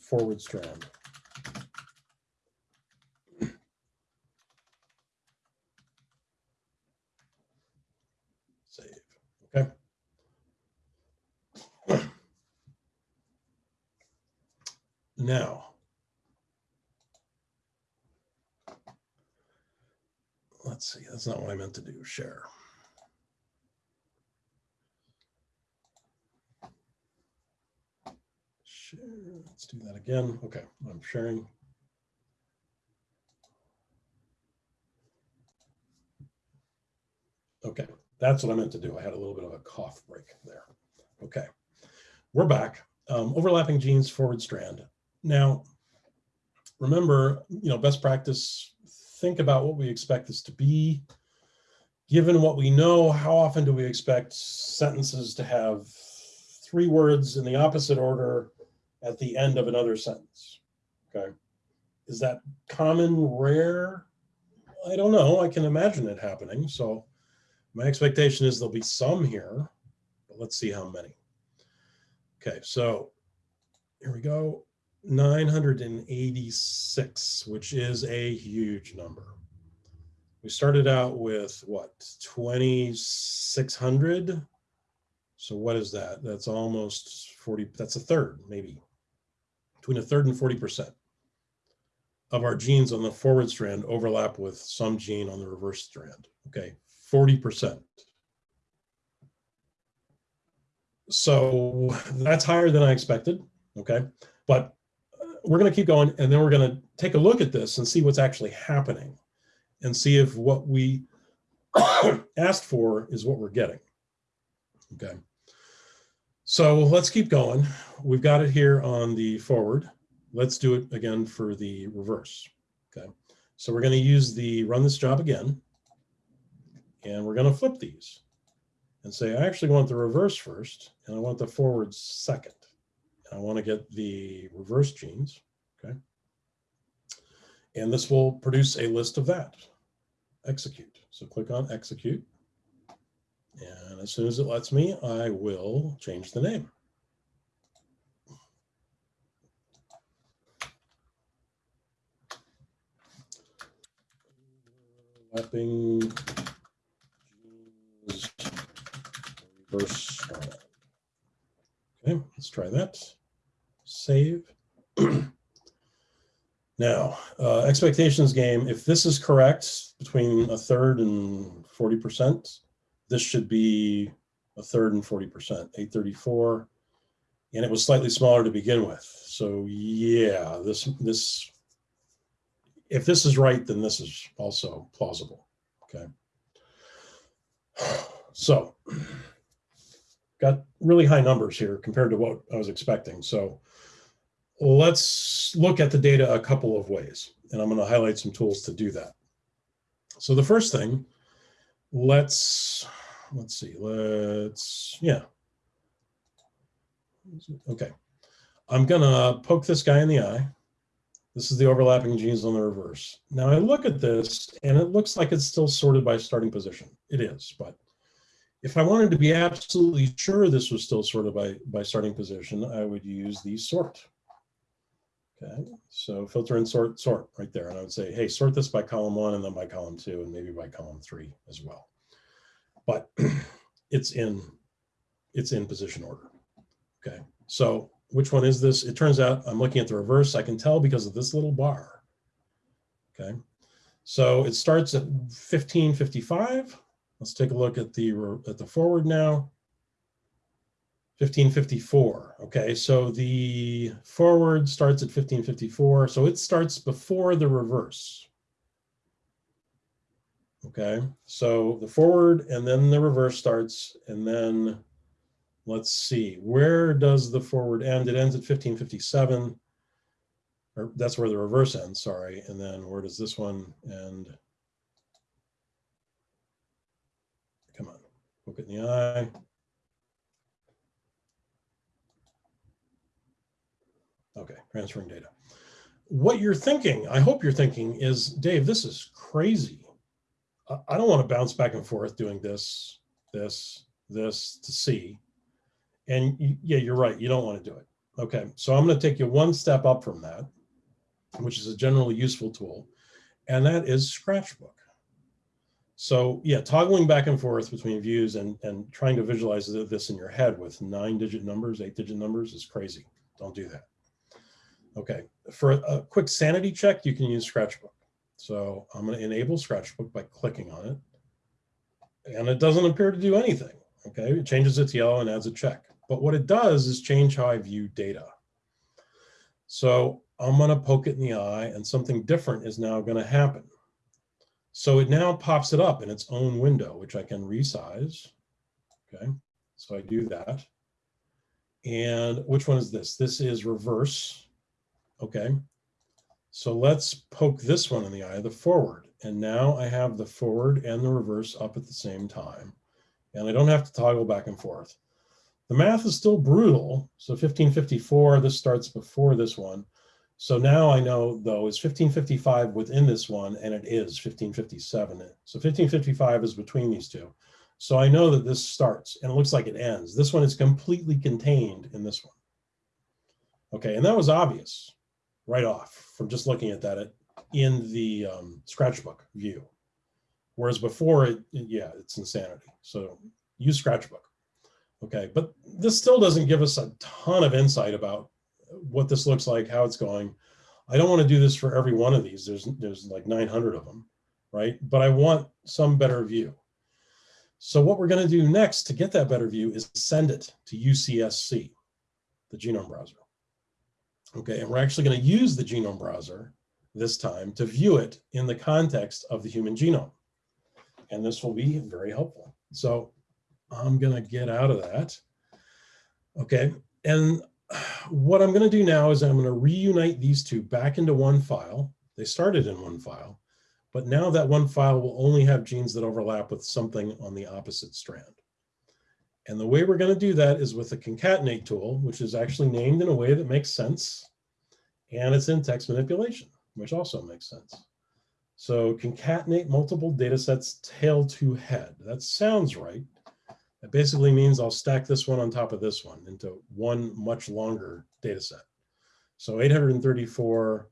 forward strand. Save, okay. Now, let's see, that's not what I meant to do, share. Share, let's do that again. Okay, I'm sharing. Okay, that's what I meant to do. I had a little bit of a cough break there. Okay, we're back. Um, overlapping genes forward strand. Now, remember, you know, best practice, think about what we expect this to be. Given what we know, how often do we expect sentences to have three words in the opposite order at the end of another sentence? Okay. Is that common, rare? I don't know. I can imagine it happening. So my expectation is there'll be some here, but let's see how many. Okay, so here we go. 986, which is a huge number. We started out with what, 2,600? So what is that? That's almost 40, that's a third, maybe, between a third and 40% of our genes on the forward strand overlap with some gene on the reverse strand, okay, 40%. So that's higher than I expected, okay? But uh, we're going to keep going and then we're going to take a look at this and see what's actually happening and see if what we asked for is what we're getting. Okay. So let's keep going. We've got it here on the forward. Let's do it again for the reverse. Okay. So we're going to use the run this job again. And we're going to flip these and say, I actually want the reverse first and I want the forward second. I want to get the reverse genes, okay? And this will produce a list of that. Execute. So click on execute. And as soon as it lets me, I will change the name. Mapping reverse Okay, let's try that save. now, uh, expectations game, if this is correct, between a third and 40%, this should be a third and 40%, 834. And it was slightly smaller to begin with. So yeah, this, this, if this is right, then this is also plausible, okay? So got really high numbers here compared to what I was expecting. So let's look at the data a couple of ways, and I'm going to highlight some tools to do that. So the first thing, let's, let's see, let's, yeah. Okay. I'm going to poke this guy in the eye. This is the overlapping genes on the reverse. Now I look at this and it looks like it's still sorted by starting position. It is, but If I wanted to be absolutely sure this was still sorted by, by starting position, I would use the sort. Okay, so filter and sort, sort right there. And I would say, hey, sort this by column one and then by column two and maybe by column three as well. But it's in, it's in position order. Okay, so which one is this? It turns out I'm looking at the reverse. I can tell because of this little bar. Okay, so it starts at 1555. Let's take a look at the at the forward now. 1554. Okay, so the forward starts at 1554. So it starts before the reverse. Okay, so the forward and then the reverse starts and then let's see, where does the forward end? It ends at 1557. Or that's where the reverse ends, sorry. And then where does this one end? Come on, look it in the eye. Okay, transferring data. What you're thinking, I hope you're thinking is, Dave, this is crazy. I don't want to bounce back and forth doing this, this, this to see. And yeah, you're right. You don't want to do it. Okay, so I'm going to take you one step up from that, which is a generally useful tool, and that is Scratchbook. So yeah, toggling back and forth between views and, and trying to visualize this in your head with nine digit numbers, eight digit numbers is crazy. Don't do that. Okay, for a quick sanity check, you can use Scratchbook. So I'm going to enable Scratchbook by clicking on it. And it doesn't appear to do anything. Okay, it changes its yellow and adds a check. But what it does is change how I view data. So I'm going to poke it in the eye and something different is now going to happen. So it now pops it up in its own window, which I can resize. Okay, so I do that. And which one is this? This is reverse. Okay, so let's poke this one in the eye, the forward. And now I have the forward and the reverse up at the same time. And I don't have to toggle back and forth. The math is still brutal. So 1554, this starts before this one. So now I know though is 1555 within this one and it is 1557. So 1555 is between these two. So I know that this starts and it looks like it ends. This one is completely contained in this one. Okay, and that was obvious right off just looking at that in the um, Scratchbook view. Whereas before, it, yeah, it's insanity. So use Scratchbook. Okay, but this still doesn't give us a ton of insight about what this looks like, how it's going. I don't want to do this for every one of these. There's, there's like 900 of them, right? But I want some better view. So what we're going to do next to get that better view is send it to UCSC, the genome browser. Okay, and we're actually going to use the genome browser this time to view it in the context of the human genome. And this will be very helpful. So I'm going to get out of that. Okay, and what I'm going to do now is I'm going to reunite these two back into one file. They started in one file, but now that one file will only have genes that overlap with something on the opposite strand. And the way we're going to do that is with the concatenate tool, which is actually named in a way that makes sense. And it's in text manipulation, which also makes sense. So concatenate multiple data sets tail to head. That sounds right. That basically means I'll stack this one on top of this one into one much longer data set. So 834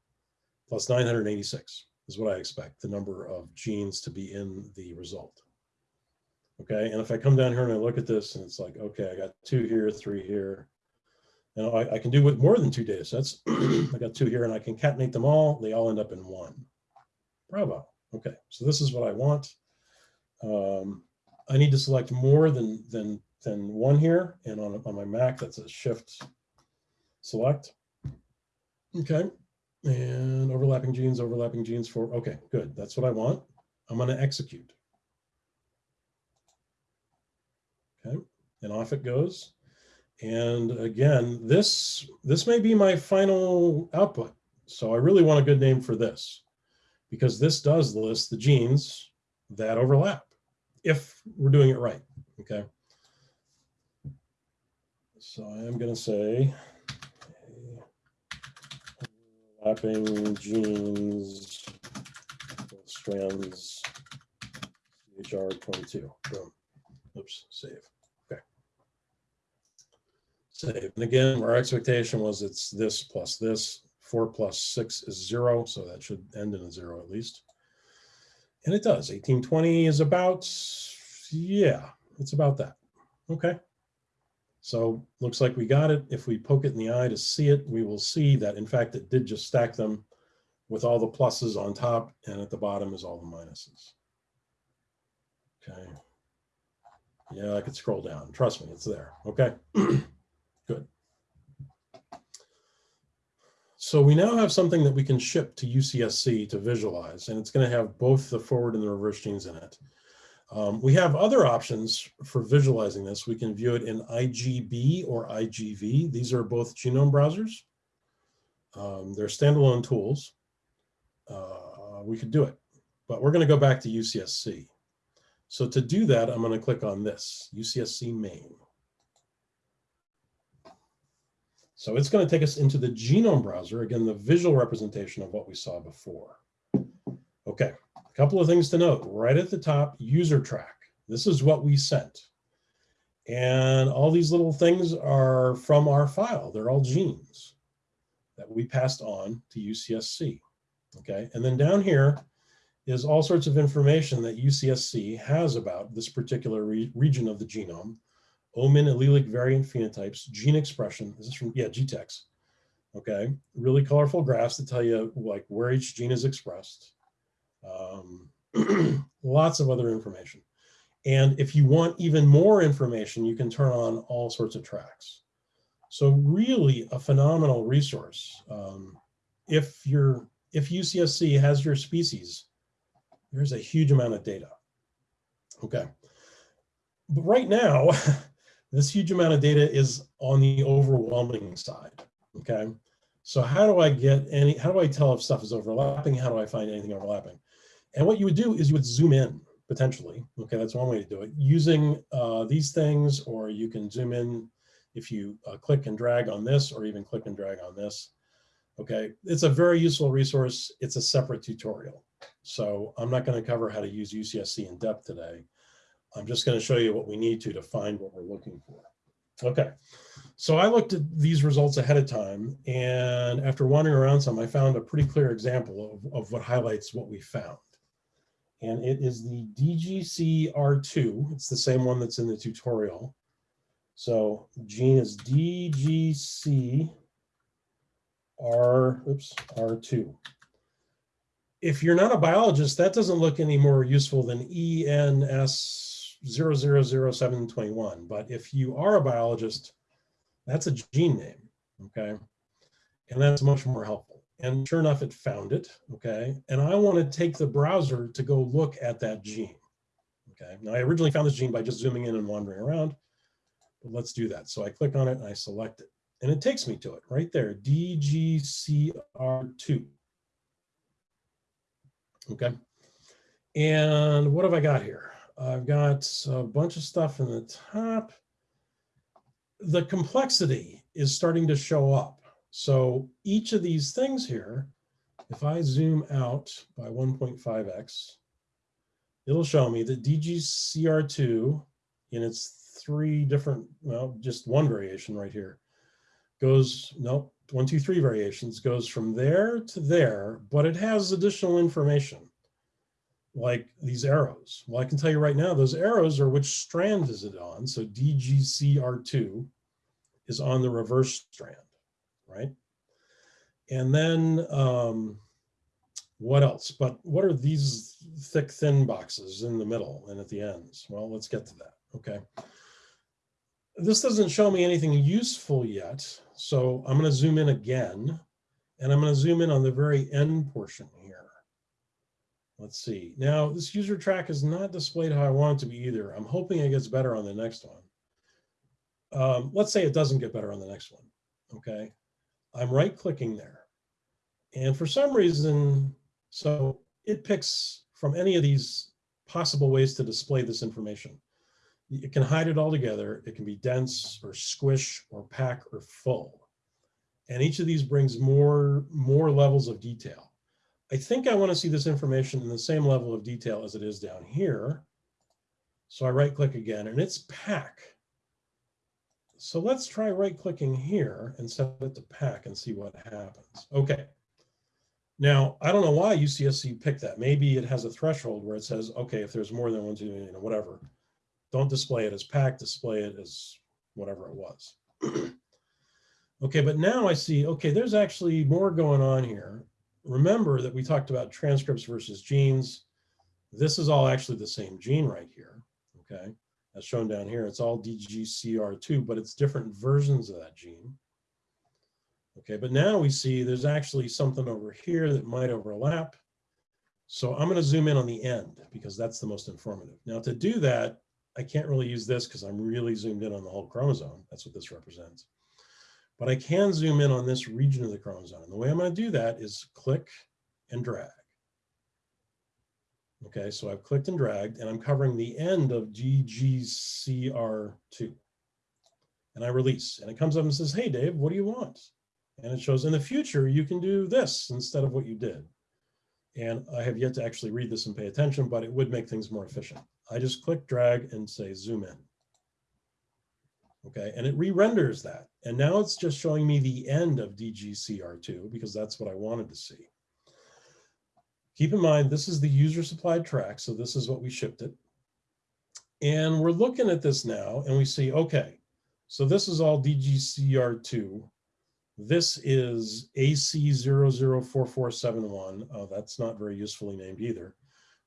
plus 986 is what I expect the number of genes to be in the result. Okay, and if I come down here and I look at this and it's like, okay, I got two here, three here. And I, I can do with more than two data sets. I got two here and I can concatenate them all. They all end up in one. Bravo. Okay, so this is what I want. Um, I need to select more than, than, than one here. And on, on my Mac, that's a shift select. Okay, and overlapping genes, overlapping genes for, okay, good. That's what I want. I'm gonna execute. Okay, and off it goes. And again, this, this may be my final output. So I really want a good name for this because this does list the genes that overlap if we're doing it right, okay? So I am going to say overlapping genes strands CHR22. Boom. Oops, save. Okay. Save. And again, our expectation was it's this plus this. Four plus six is zero, so that should end in a zero at least. And it does. 1820 is about, yeah, it's about that. Okay. So looks like we got it. If we poke it in the eye to see it, we will see that in fact it did just stack them with all the pluses on top and at the bottom is all the minuses. Okay. Yeah, I could scroll down. Trust me, it's there. Okay. Good. So we now have something that we can ship to UCSC to visualize, and it's going to have both the forward and the reverse genes in it. Um, we have other options for visualizing this. We can view it in IGB or IGV. These are both genome browsers. Um, they're standalone tools. Uh, we could do it, but we're going to go back to UCSC. So to do that, I'm going to click on this, UCSC main. So it's going to take us into the genome browser, again, the visual representation of what we saw before. Okay, a couple of things to note. Right at the top, user track. This is what we sent. And all these little things are from our file. They're all genes that we passed on to UCSC. Okay, and then down here is all sorts of information that UCSC has about this particular re region of the genome OMIM allelic variant phenotypes, gene expression. Is this is from, yeah, GTEx. Okay, really colorful graphs that tell you like where each gene is expressed. Um, lots of other information. And if you want even more information, you can turn on all sorts of tracks. So really a phenomenal resource. Um, if you're, if UCSC has your species, there's a huge amount of data. Okay. But right now, This huge amount of data is on the overwhelming side, okay? So how do I get any, how do I tell if stuff is overlapping? How do I find anything overlapping? And what you would do is you would zoom in potentially. Okay, that's one way to do it. Using uh, these things, or you can zoom in if you uh, click and drag on this, or even click and drag on this. Okay, it's a very useful resource. It's a separate tutorial. So I'm not gonna cover how to use UCSC in depth today. I'm just going to show you what we need to to find what we're looking for. Okay, so I looked at these results ahead of time, and after wandering around some, I found a pretty clear example of, of what highlights what we found. And it is the DGCR2. It's the same one that's in the tutorial. So gene is DGCR, oops, R2 if you're not a biologist, that doesn't look any more useful than ENS 000721. But if you are a biologist, that's a gene name, okay? And that's much more helpful. And sure enough, it found it, okay? And I want to take the browser to go look at that gene, okay? Now, I originally found this gene by just zooming in and wandering around, but let's do that. So I click on it and I select it. And it takes me to it right there, DGCR2. Okay. And what have I got here? I've got a bunch of stuff in the top. The complexity is starting to show up. So each of these things here, if I zoom out by 1.5x, it'll show me that DGCR2 in its three different, well, just one variation right here, goes, nope, one, two, three variations, goes from there to there, but it has additional information like these arrows. Well, I can tell you right now, those arrows are which strand is it on? So DGCR2 is on the reverse strand, right? And then um, what else? But what are these thick, thin boxes in the middle and at the ends? Well, let's get to that, okay? This doesn't show me anything useful yet. So I'm gonna zoom in again, and I'm gonna zoom in on the very end portion here. Let's see. Now, this user track is not displayed how I want it to be either. I'm hoping it gets better on the next one. Um, let's say it doesn't get better on the next one. Okay. I'm right clicking there. And for some reason, so it picks from any of these possible ways to display this information. It can hide it all together. It can be dense or squish or pack or full. And each of these brings more, more levels of detail. I think I want to see this information in the same level of detail as it is down here. So I right click again and it's pack. So let's try right clicking here and set it to pack and see what happens. Okay. Now, I don't know why UCSC picked that. Maybe it has a threshold where it says, okay, if there's more than one, two, you know, whatever, don't display it as pack, display it as whatever it was. okay, but now I see, okay, there's actually more going on here. Remember that we talked about transcripts versus genes. This is all actually the same gene right here, okay? As shown down here, it's all DGCR2, but it's different versions of that gene. Okay, but now we see there's actually something over here that might overlap. So I'm going to zoom in on the end because that's the most informative. Now to do that, I can't really use this because I'm really zoomed in on the whole chromosome. That's what this represents. But I can zoom in on this region of the chromosome. And the way I'm going to do that is click and drag. Okay, so I've clicked and dragged and I'm covering the end of DGCR2. And I release and it comes up and says, hey, Dave, what do you want? And it shows in the future, you can do this instead of what you did. And I have yet to actually read this and pay attention, but it would make things more efficient. I just click, drag, and say zoom in. Okay, and it re-renders that. And now it's just showing me the end of DGCR2 because that's what I wanted to see. Keep in mind, this is the user supplied track. So this is what we shipped it. And we're looking at this now and we see, okay, so this is all DGCR2 this is AC004471. Oh, that's not very usefully named either,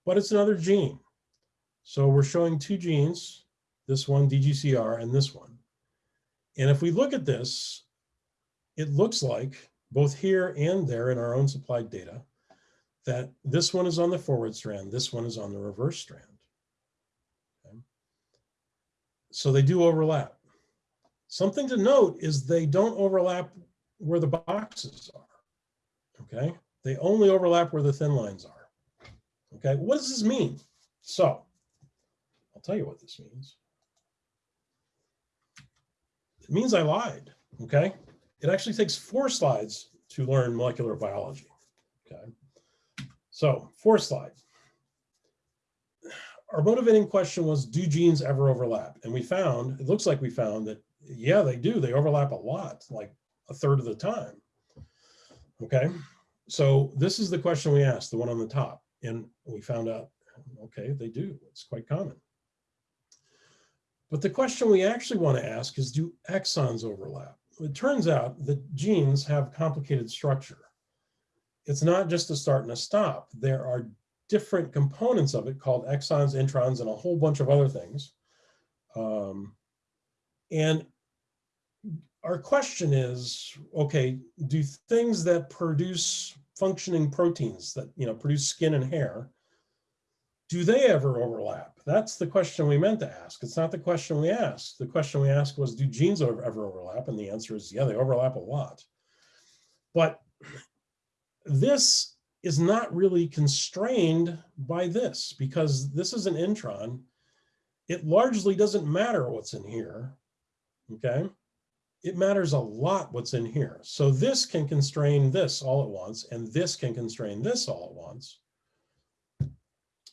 but it's another gene. So we're showing two genes, this one DGCR and this one. And if we look at this, it looks like both here and there in our own supplied data, that this one is on the forward strand, this one is on the reverse strand. Okay. So they do overlap. Something to note is they don't overlap where the boxes are, okay? They only overlap where the thin lines are, okay? What does this mean? So tell you what this means. It means I lied, okay? It actually takes four slides to learn molecular biology, okay? So four slides. Our motivating question was, do genes ever overlap? And we found, it looks like we found that, yeah, they do. They overlap a lot, like a third of the time. Okay, so this is the question we asked, the one on the top, and we found out, okay, they do. It's quite common. But the question we actually want to ask is, do exons overlap? It turns out that genes have complicated structure. It's not just a start and a stop. There are different components of it called exons, introns, and a whole bunch of other things. Um, and our question is, okay, do things that produce functioning proteins that, you know, produce skin and hair, do they ever overlap? That's the question we meant to ask. It's not the question we asked. The question we asked was, do genes ever overlap? And the answer is, yeah, they overlap a lot. But this is not really constrained by this because this is an intron. It largely doesn't matter what's in here, okay? it matters a lot what's in here. So this can constrain this all at once, and this can constrain this all at once.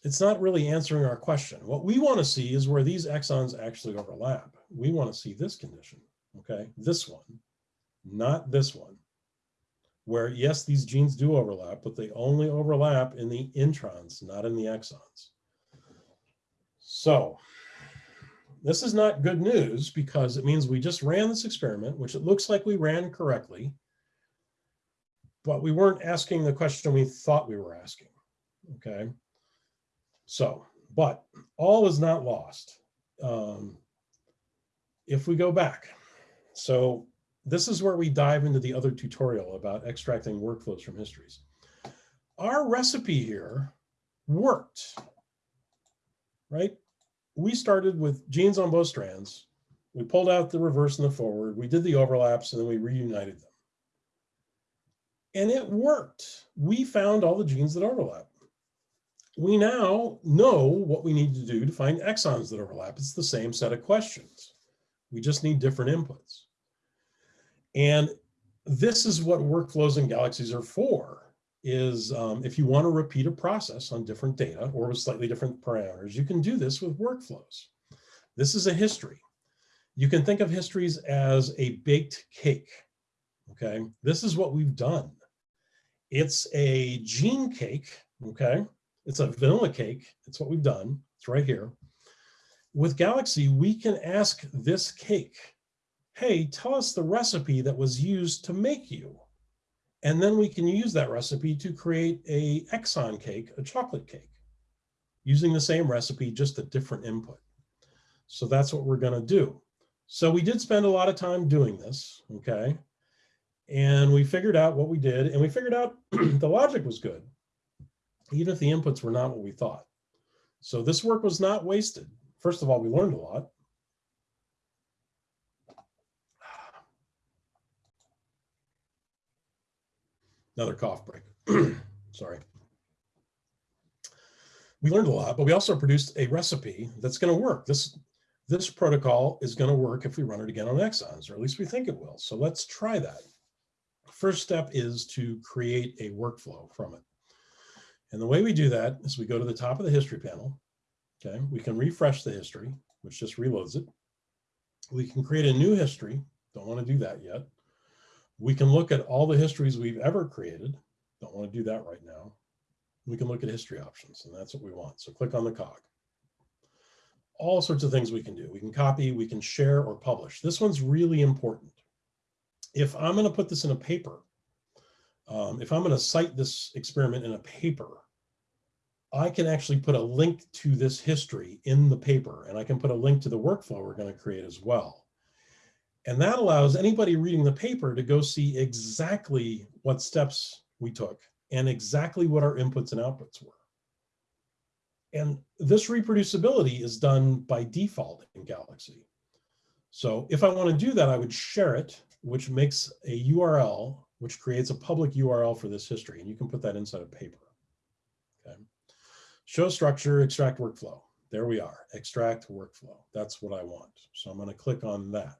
It's not really answering our question. What we want to see is where these exons actually overlap. We want to see this condition, okay? This one, not this one, where yes, these genes do overlap, but they only overlap in the introns, not in the exons. So this is not good news because it means we just ran this experiment, which it looks like we ran correctly, but we weren't asking the question we thought we were asking, okay? So, but all is not lost. Um, if we go back, so this is where we dive into the other tutorial about extracting workflows from histories. Our recipe here worked, right? we started with genes on both strands. We pulled out the reverse and the forward. We did the overlaps and then we reunited them. And it worked. We found all the genes that overlap. We now know what we need to do to find exons that overlap. It's the same set of questions. We just need different inputs. And this is what workflows and galaxies are for. is um, if you want to repeat a process on different data or with slightly different parameters, you can do this with workflows. This is a history. You can think of histories as a baked cake. Okay, this is what we've done. It's a gene cake. Okay, it's a vanilla cake. It's what we've done. It's right here. With Galaxy, we can ask this cake, hey, tell us the recipe that was used to make you. And then we can use that recipe to create a exon cake, a chocolate cake, using the same recipe, just a different input. So that's what we're gonna do. So we did spend a lot of time doing this, okay? And we figured out what we did and we figured out the logic was good, even if the inputs were not what we thought. So this work was not wasted. First of all, we learned a lot. Another cough break. Sorry. We learned a lot, but we also produced a recipe that's going to work. This, this protocol is going to work if we run it again on exons, or at least we think it will. So let's try that. First step is to create a workflow from it. And the way we do that is we go to the top of the history panel. Okay, we can refresh the history, which just reloads it. We can create a new history. Don't want to do that yet. We can look at all the histories we've ever created. Don't want to do that right now. We can look at history options and that's what we want. So click on the cog. All sorts of things we can do. We can copy, we can share or publish. This one's really important. If I'm going to put this in a paper, um, if I'm going to cite this experiment in a paper, I can actually put a link to this history in the paper and I can put a link to the workflow we're going to create as well. And that allows anybody reading the paper to go see exactly what steps we took and exactly what our inputs and outputs were. And this reproducibility is done by default in Galaxy. So if I want to do that, I would share it, which makes a URL, which creates a public URL for this history. And you can put that inside a paper. Okay. Show structure, extract workflow. There we are, extract workflow. That's what I want. So I'm going to click on that.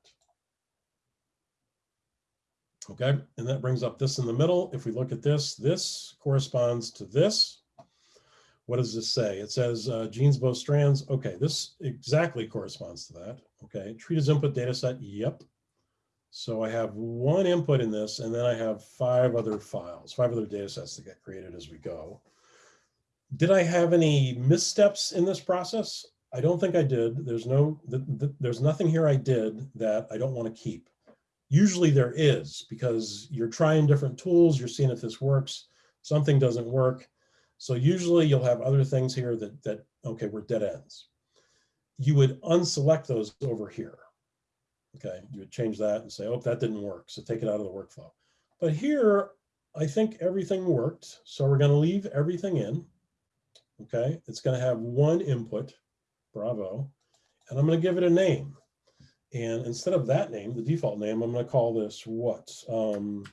Okay, and that brings up this in the middle. If we look at this, this corresponds to this. What does this say? It says uh, genes both strands. Okay, this exactly corresponds to that. Okay, treat as input data set. Yep. So I have one input in this, and then I have five other files, five other data sets that get created as we go. Did I have any missteps in this process? I don't think I did. There's no, th th there's nothing here I did that I don't want to keep. Usually there is because you're trying different tools, you're seeing if this works, something doesn't work. So usually you'll have other things here that, that okay, we're dead ends. You would unselect those over here. Okay, you would change that and say, oh, that didn't work. So take it out of the workflow. But here, I think everything worked. So we're going to leave everything in. Okay, it's going to have one input, bravo, and I'm going to give it a name. And instead of that name, the default name, I'm going to call this what? Um,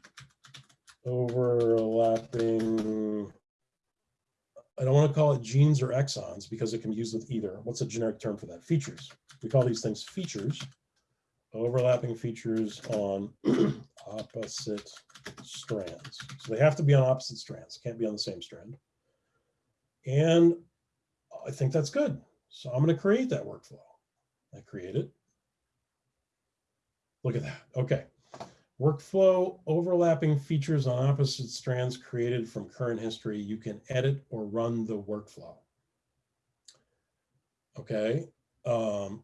overlapping. I don't want to call it genes or exons because it can be used with either. What's a generic term for that? Features. We call these things features. Overlapping features on opposite strands. So they have to be on opposite strands. Can't be on the same strand. And I think that's good. So I'm going to create that workflow. I create it. Look at that. Okay. Workflow overlapping features on opposite strands created from current history. You can edit or run the workflow. Okay. Um,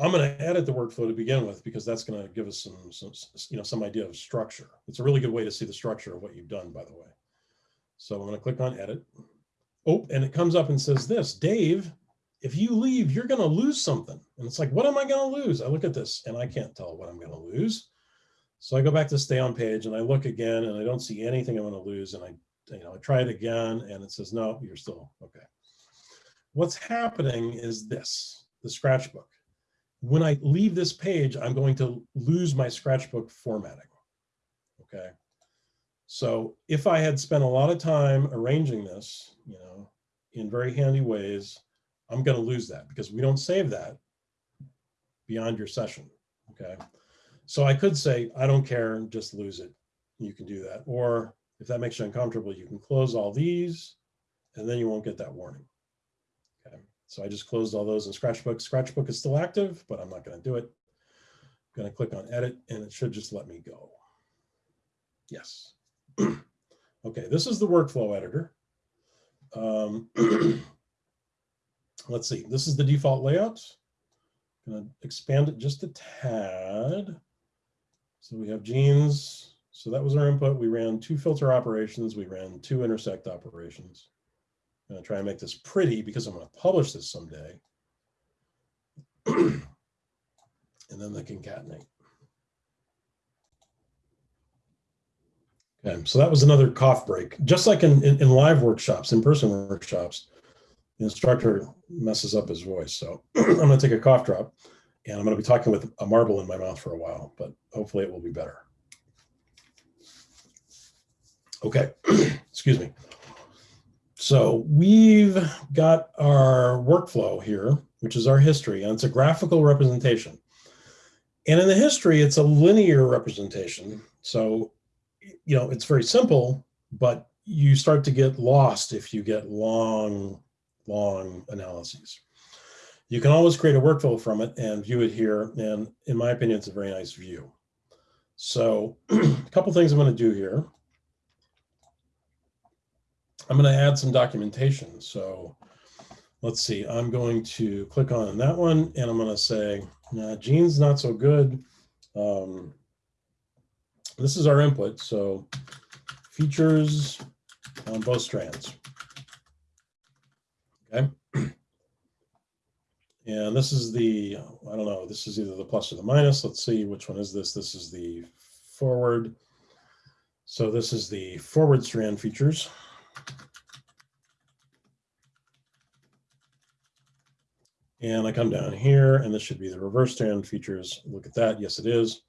I'm going to edit the workflow to begin with because that's going to give us some, some, you know, some idea of structure. It's a really good way to see the structure of what you've done, by the way. So I'm going to click on edit. Oh, and it comes up and says this, Dave, if you leave, you're going to lose something. And it's like, what am I going to lose? I look at this and I can't tell what I'm going to lose. So I go back to stay on page and I look again and I don't see anything I'm going to lose. And I, you know, I try it again and it says, no, you're still okay. What's happening is this, the scratchbook. When I leave this page, I'm going to lose my scratchbook formatting. Okay. So if I had spent a lot of time arranging this, you know, in very handy ways, I'm going to lose that because we don't save that beyond your session. Okay. So I could say, I don't care, just lose it. You can do that. Or If that makes you uncomfortable, you can close all these and then you won't get that warning. So I just closed all those in Scratchbook. Scratchbook is still active, but I'm not going to do it. I'm going to click on edit and it should just let me go. Yes. okay, this is the workflow editor. Um, let's see, this is the default layout. I'm going to expand it just a tad. So we have genes. So that was our input. We ran two filter operations. We ran two intersect operations. I'm going to try and make this pretty because I'm going to publish this someday. and then the concatenate. Okay, so that was another cough break. Just like in, in, in live workshops, in-person workshops, the instructor messes up his voice. So I'm going to take a cough drop and I'm going to be talking with a marble in my mouth for a while, but hopefully it will be better. Okay, excuse me. So we've got our workflow here, which is our history, and it's a graphical representation. And in the history, it's a linear representation. So, you know, it's very simple, but you start to get lost if you get long, long analyses. You can always create a workflow from it and view it here. And in my opinion, it's a very nice view. So a couple things I'm going to do here. I'm going to add some documentation. So let's see, I'm going to click on that one and I'm going to say, nah, gene's not so good. Um, this is our input. So features on both strands. Okay. And this is the, I don't know, this is either the plus or the minus. Let's see, which one is this? This is the forward. So this is the forward strand features. And I come down here and this should be the reverse strand features. Look at that. Yes, it is.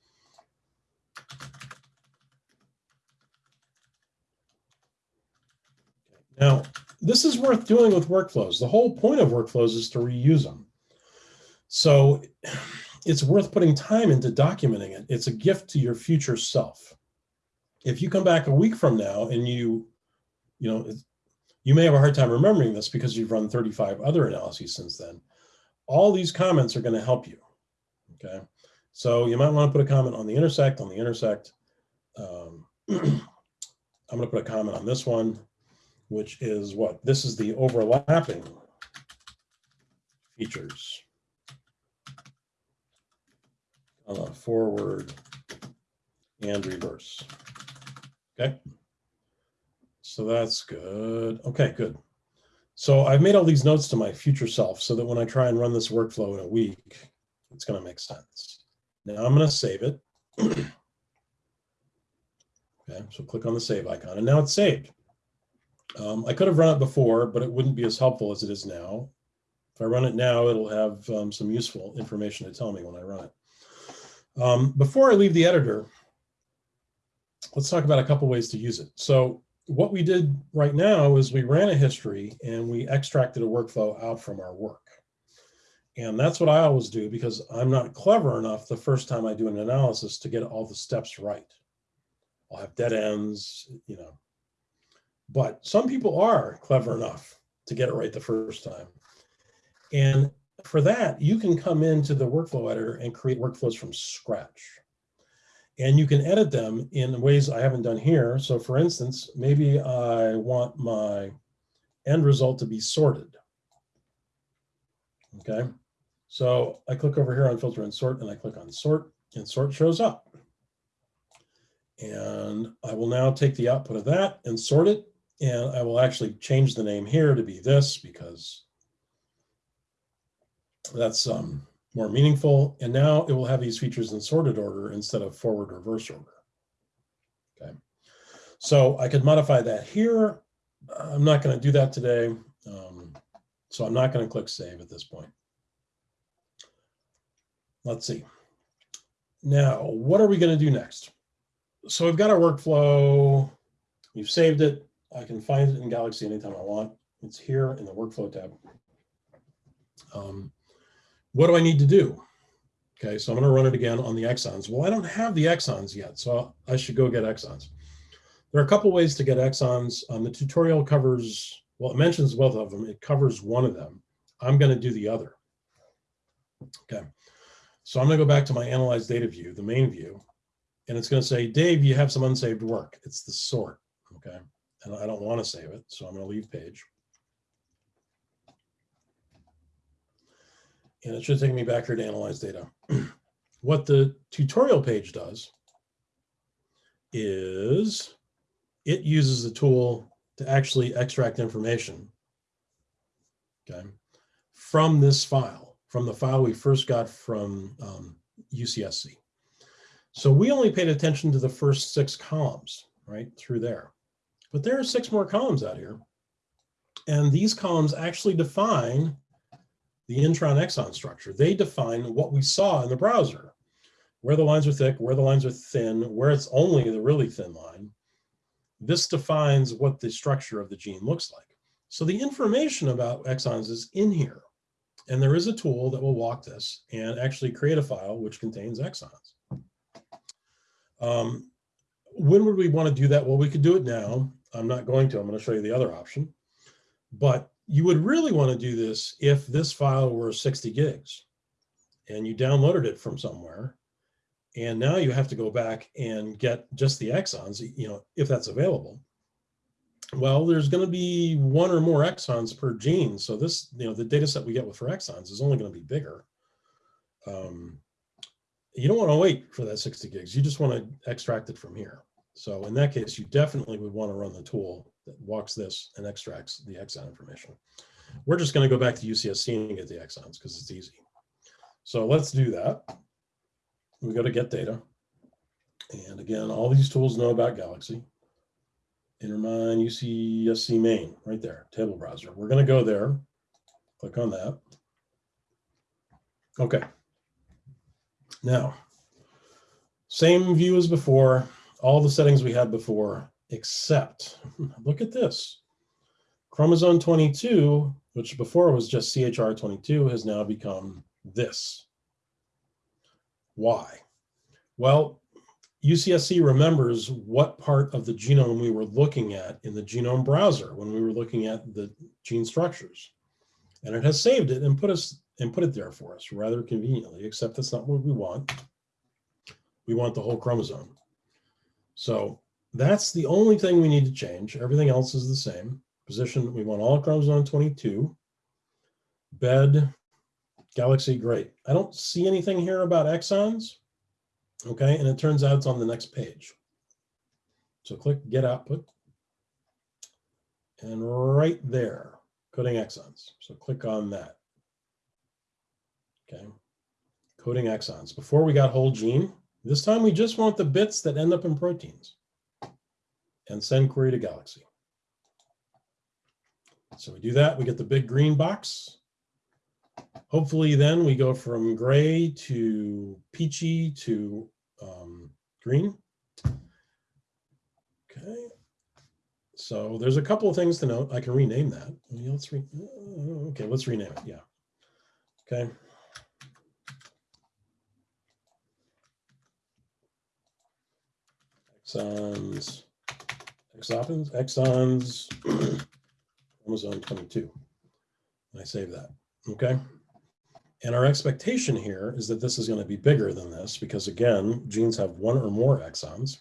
Now, this is worth doing with workflows. The whole point of workflows is to reuse them. So it's worth putting time into documenting it. It's a gift to your future self. If you come back a week from now and you, you know, you may have a hard time remembering this because you've run 35 other analyses since then. All these comments are going to help you. Okay. So you might want to put a comment on the intersect, on the intersect. Um, I'm going to put a comment on this one, which is what? This is the overlapping features. uh, forward and reverse. Okay. So that's good. Okay, good. So I've made all these notes to my future self so that when I try and run this workflow in a week, it's going to make sense. Now I'm going to save it. okay, so click on the save icon and now it's saved. Um, I could have run it before, but it wouldn't be as helpful as it is now. If I run it now, it'll have um, some useful information to tell me when I run it. Um, before I leave the editor, let's talk about a couple ways to use it. So what we did right now is we ran a history and we extracted a workflow out from our work. And that's what I always do because I'm not clever enough the first time I do an analysis to get all the steps right. I'll have dead ends, you know. But some people are clever enough to get it right the first time. And for that, you can come into the workflow editor and create workflows from scratch. And you can edit them in ways I haven't done here. So for instance, maybe I want my end result to be sorted. Okay, so I click over here on filter and sort and I click on sort and sort shows up. And I will now take the output of that and sort it. And I will actually change the name here to be this because that's um, more meaningful. And now it will have these features in sorted order instead of forward reverse order. Okay, so I could modify that here. I'm not going to do that today. Um, so I'm not going to click save at this point. Let's see. Now, what are we going to do next? So we've got our workflow. We've saved it. I can find it in Galaxy anytime I want. It's here in the workflow tab. Um, what do I need to do? Okay, so I'm going to run it again on the exons. Well, I don't have the exons yet, so I should go get exons. There are a couple ways to get exons. Um, the tutorial covers, well, it mentions both of them. It covers one of them. I'm going to do the other. Okay. So I'm going to go back to my analyze data view, the main view, and it's going to say, Dave, you have some unsaved work. It's the sort. Okay. And I don't want to save it. So I'm going to leave page. And it should take me back here to analyze data. what the tutorial page does is it uses the tool to actually extract information okay, from this file, from the file we first got from um, UCSC. So we only paid attention to the first six columns, right, through there. But there are six more columns out here. And these columns actually define the intron exon structure. They define what we saw in the browser, where the lines are thick, where the lines are thin, where it's only the really thin line. This defines what the structure of the gene looks like. So the information about exons is in here. And there is a tool that will walk this and actually create a file which contains exons. Um, when would we want to do that? Well, we could do it now. I'm not going to. I'm going to show you the other option. But you would really want to do this if this file were 60 gigs and you downloaded it from somewhere. And now you have to go back and get just the exons, you know, if that's available. Well, there's going to be one or more exons per gene. So this, you know, the data set we get with for exons is only going to be bigger. Um, you don't want to wait for that 60 gigs. You just want to extract it from here. So in that case, you definitely would want to run the tool walks this and extracts the exon information. We're just going to go back to UCSC and get the exons because it's easy. So let's do that. We go to get data. And again, all these tools know about Galaxy. Intermine UCSC main, right there, table browser. We're going to go there, click on that. Okay. Now, same view as before, all the settings we had before, except look at this. Chromosome 22, which before was just CHR22, has now become this. Why? Well, UCSC remembers what part of the genome we were looking at in the genome browser when we were looking at the gene structures. And it has saved it and put us and put it there for us rather conveniently, except that's not what we want. We want the whole chromosome. So that's the only thing we need to change. Everything else is the same. Position, we want all chromosome 22. Bed, galaxy, great. I don't see anything here about exons. Okay, and it turns out it's on the next page. So click get output. And right there, coding exons. So click on that. Okay, coding exons. Before we got whole gene, this time we just want the bits that end up in proteins and send query to Galaxy. So we do that, we get the big green box. Hopefully then we go from gray to peachy to um, green. Okay. So there's a couple of things to note. I can rename that. Let's re okay, let's rename it. Yeah. Okay. Exons, exons, exons, chromosome 22. And I save that. Okay. And our expectation here is that this is going to be bigger than this because again, genes have one or more exons.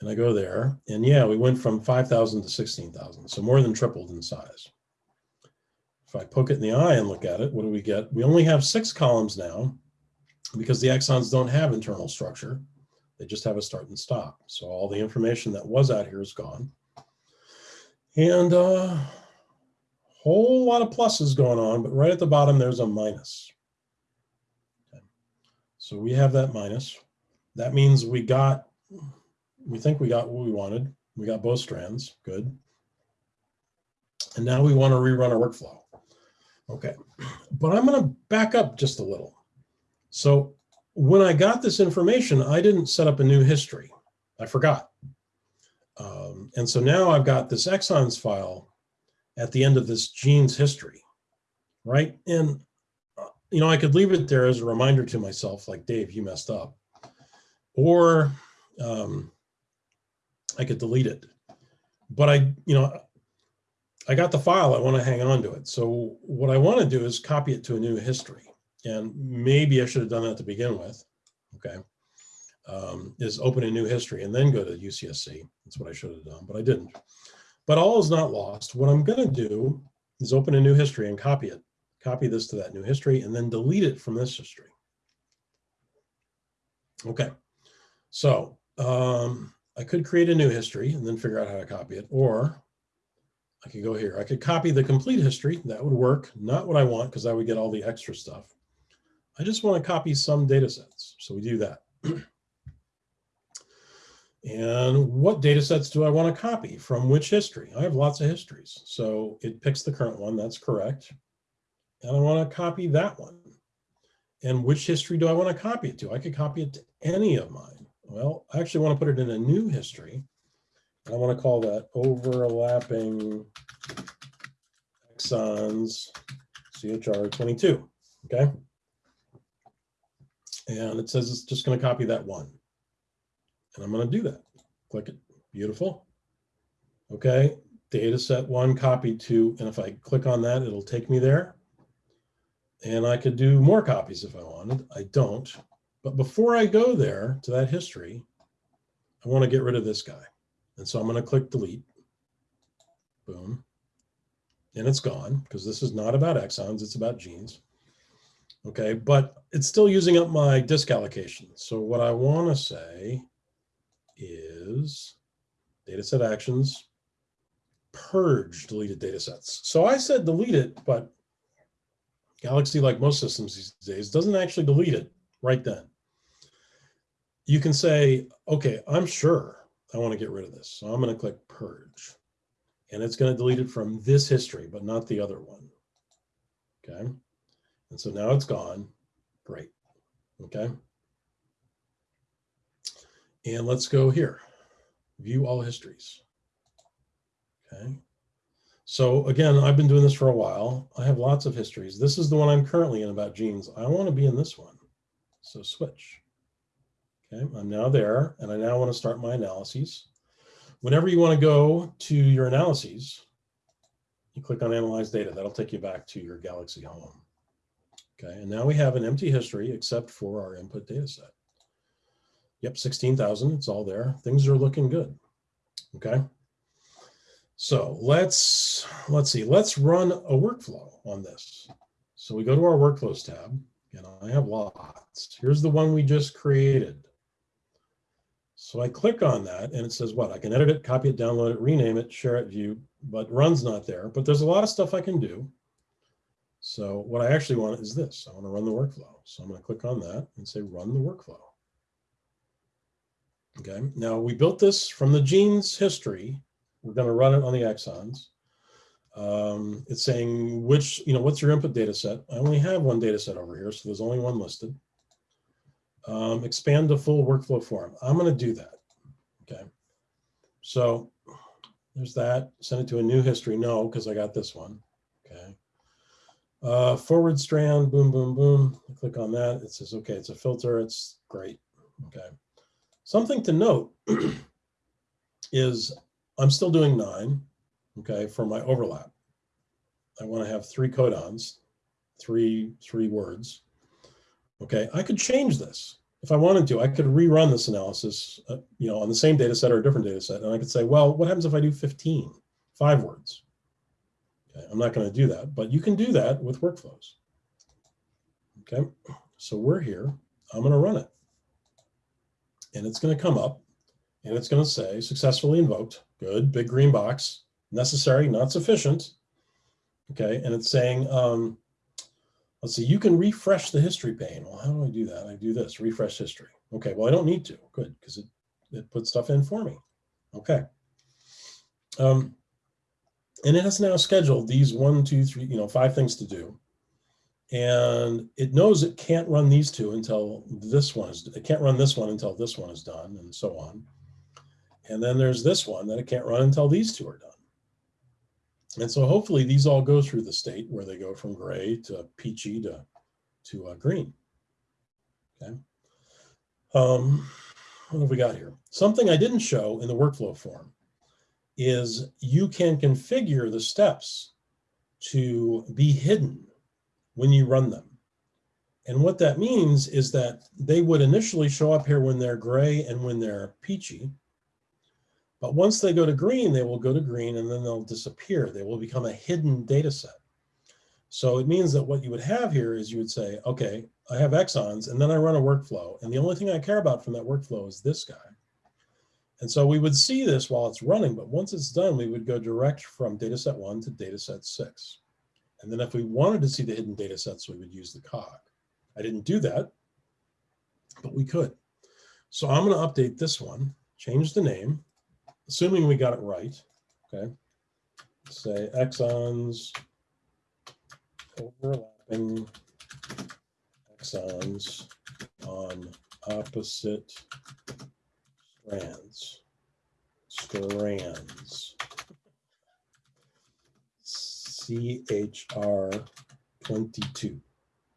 And I go there and yeah, we went from 5,000 to 16,000. So more than tripled in size. If I poke it in the eye and look at it, what do we get? We only have six columns now because the exons don't have internal structure. They just have a start and stop. So all the information that was out here is gone. And a uh, whole lot of pluses going on, but right at the bottom, there's a minus. Okay. So we have that minus. That means we got, we think we got what we wanted. We got both strands, good. And now we want to rerun our workflow. Okay, but I'm going to back up just a little. So when I got this information, I didn't set up a new history. I forgot. Um, and so now I've got this exons file at the end of this gene's history, right? And, uh, you know, I could leave it there as a reminder to myself, like, Dave, you messed up. Or um, I could delete it. But I, you know, I got the file, I want to hang on to it. So what I want to do is copy it to a new history. And maybe I should have done that to begin with. Okay. Um, is open a new history and then go to UCSC. That's what I should have done, but I didn't. But all is not lost. What I'm going to do is open a new history and copy it. Copy this to that new history and then delete it from this history. Okay. So um, I could create a new history and then figure out how to copy it, or I could go here. I could copy the complete history. That would work. Not what I want because I would get all the extra stuff. I just want to copy some data sets. So we do that. and what data sets do I want to copy from which history? I have lots of histories. So it picks the current one. That's correct. And I want to copy that one. And which history do I want to copy it to? I could copy it to any of mine. Well, I actually want to put it in a new history. And I want to call that overlapping exons CHR22, okay? And it says it's just going to copy that one. And I'm going to do that. Click it. Beautiful. Okay, data set one copied to, and if I click on that, it'll take me there. And I could do more copies if I wanted. I don't. But before I go there to that history, I want to get rid of this guy. And so I'm going to click delete. Boom. And it's gone because this is not about exons, it's about genes. Okay, but it's still using up my disk allocation. So what I want to say is data set actions, purge deleted data sets. So I said delete it, but Galaxy, like most systems these days, doesn't actually delete it right then. You can say, okay, I'm sure I want to get rid of this. So I'm going to click purge and it's going to delete it from this history, but not the other one. Okay. And so now it's gone. Great. Okay. And let's go here. View all histories. Okay. So again, I've been doing this for a while. I have lots of histories. This is the one I'm currently in about genes. I want to be in this one. So switch. Okay, I'm now there and I now want to start my analyses. Whenever you want to go to your analyses, you click on analyze data. That'll take you back to your Galaxy home. Okay, and now we have an empty history except for our input data set. Yep, 16,000, it's all there. Things are looking good. Okay. So let's, let's see, let's run a workflow on this. So we go to our workflows tab and I have lots. Here's the one we just created. So I click on that and it says what? I can edit it, copy it, download it, rename it, share it, view, but run's not there. But there's a lot of stuff I can do. So what I actually want is this. I want to run the workflow. So I'm going to click on that and say run the workflow. Okay, now we built this from the genes history. We're going to run it on the exons. Um, it's saying which, you know, what's your input data set? I only have one data set over here, so there's only one listed um, expand the full workflow form. I'm going to do that. Okay. So there's that. Send it to a new history. No, because I got this one. Uh, forward strand, boom, boom, boom. I click on that. It says, okay, it's a filter. It's great. Okay. Something to note is I'm still doing nine, okay, for my overlap. I want to have three codons, three, three words. Okay, I could change this. If I wanted to, I could rerun this analysis, uh, you know, on the same data set or a different data set. And I could say, well, what happens if I do 15, five words? Okay, I'm not going to do that, but you can do that with workflows. Okay, so we're here. I'm going to run it. And it's going to come up and it's going to say successfully invoked. Good, big green box. Necessary, not sufficient. Okay, and it's saying, um, Let's see, you can refresh the history pane. Well, how do I do that? I do this, refresh history. Okay, well, I don't need to. Good, because it, it puts stuff in for me. Okay. Um, and it has now scheduled these one, two, three, you know, five things to do. And it knows it can't run these two until this one is, it can't run this one until this one is done and so on. And then there's this one that it can't run until these two are done. And so hopefully these all go through the state where they go from gray to peachy to, to uh, green. Okay. Um, what have we got here? Something I didn't show in the workflow form is you can configure the steps to be hidden when you run them. And what that means is that they would initially show up here when they're gray and when they're peachy. But once they go to green, they will go to green and then they'll disappear. They will become a hidden data set. So it means that what you would have here is you would say, okay, I have exons and then I run a workflow. And the only thing I care about from that workflow is this guy. And so we would see this while it's running, but once it's done, we would go direct from dataset one to dataset six. And then if we wanted to see the hidden data sets, we would use the cog. I didn't do that, but we could. So I'm going to update this one, change the name, assuming we got it right. Okay. Say exons overlapping exons on opposite strands. Strands. CHR 22.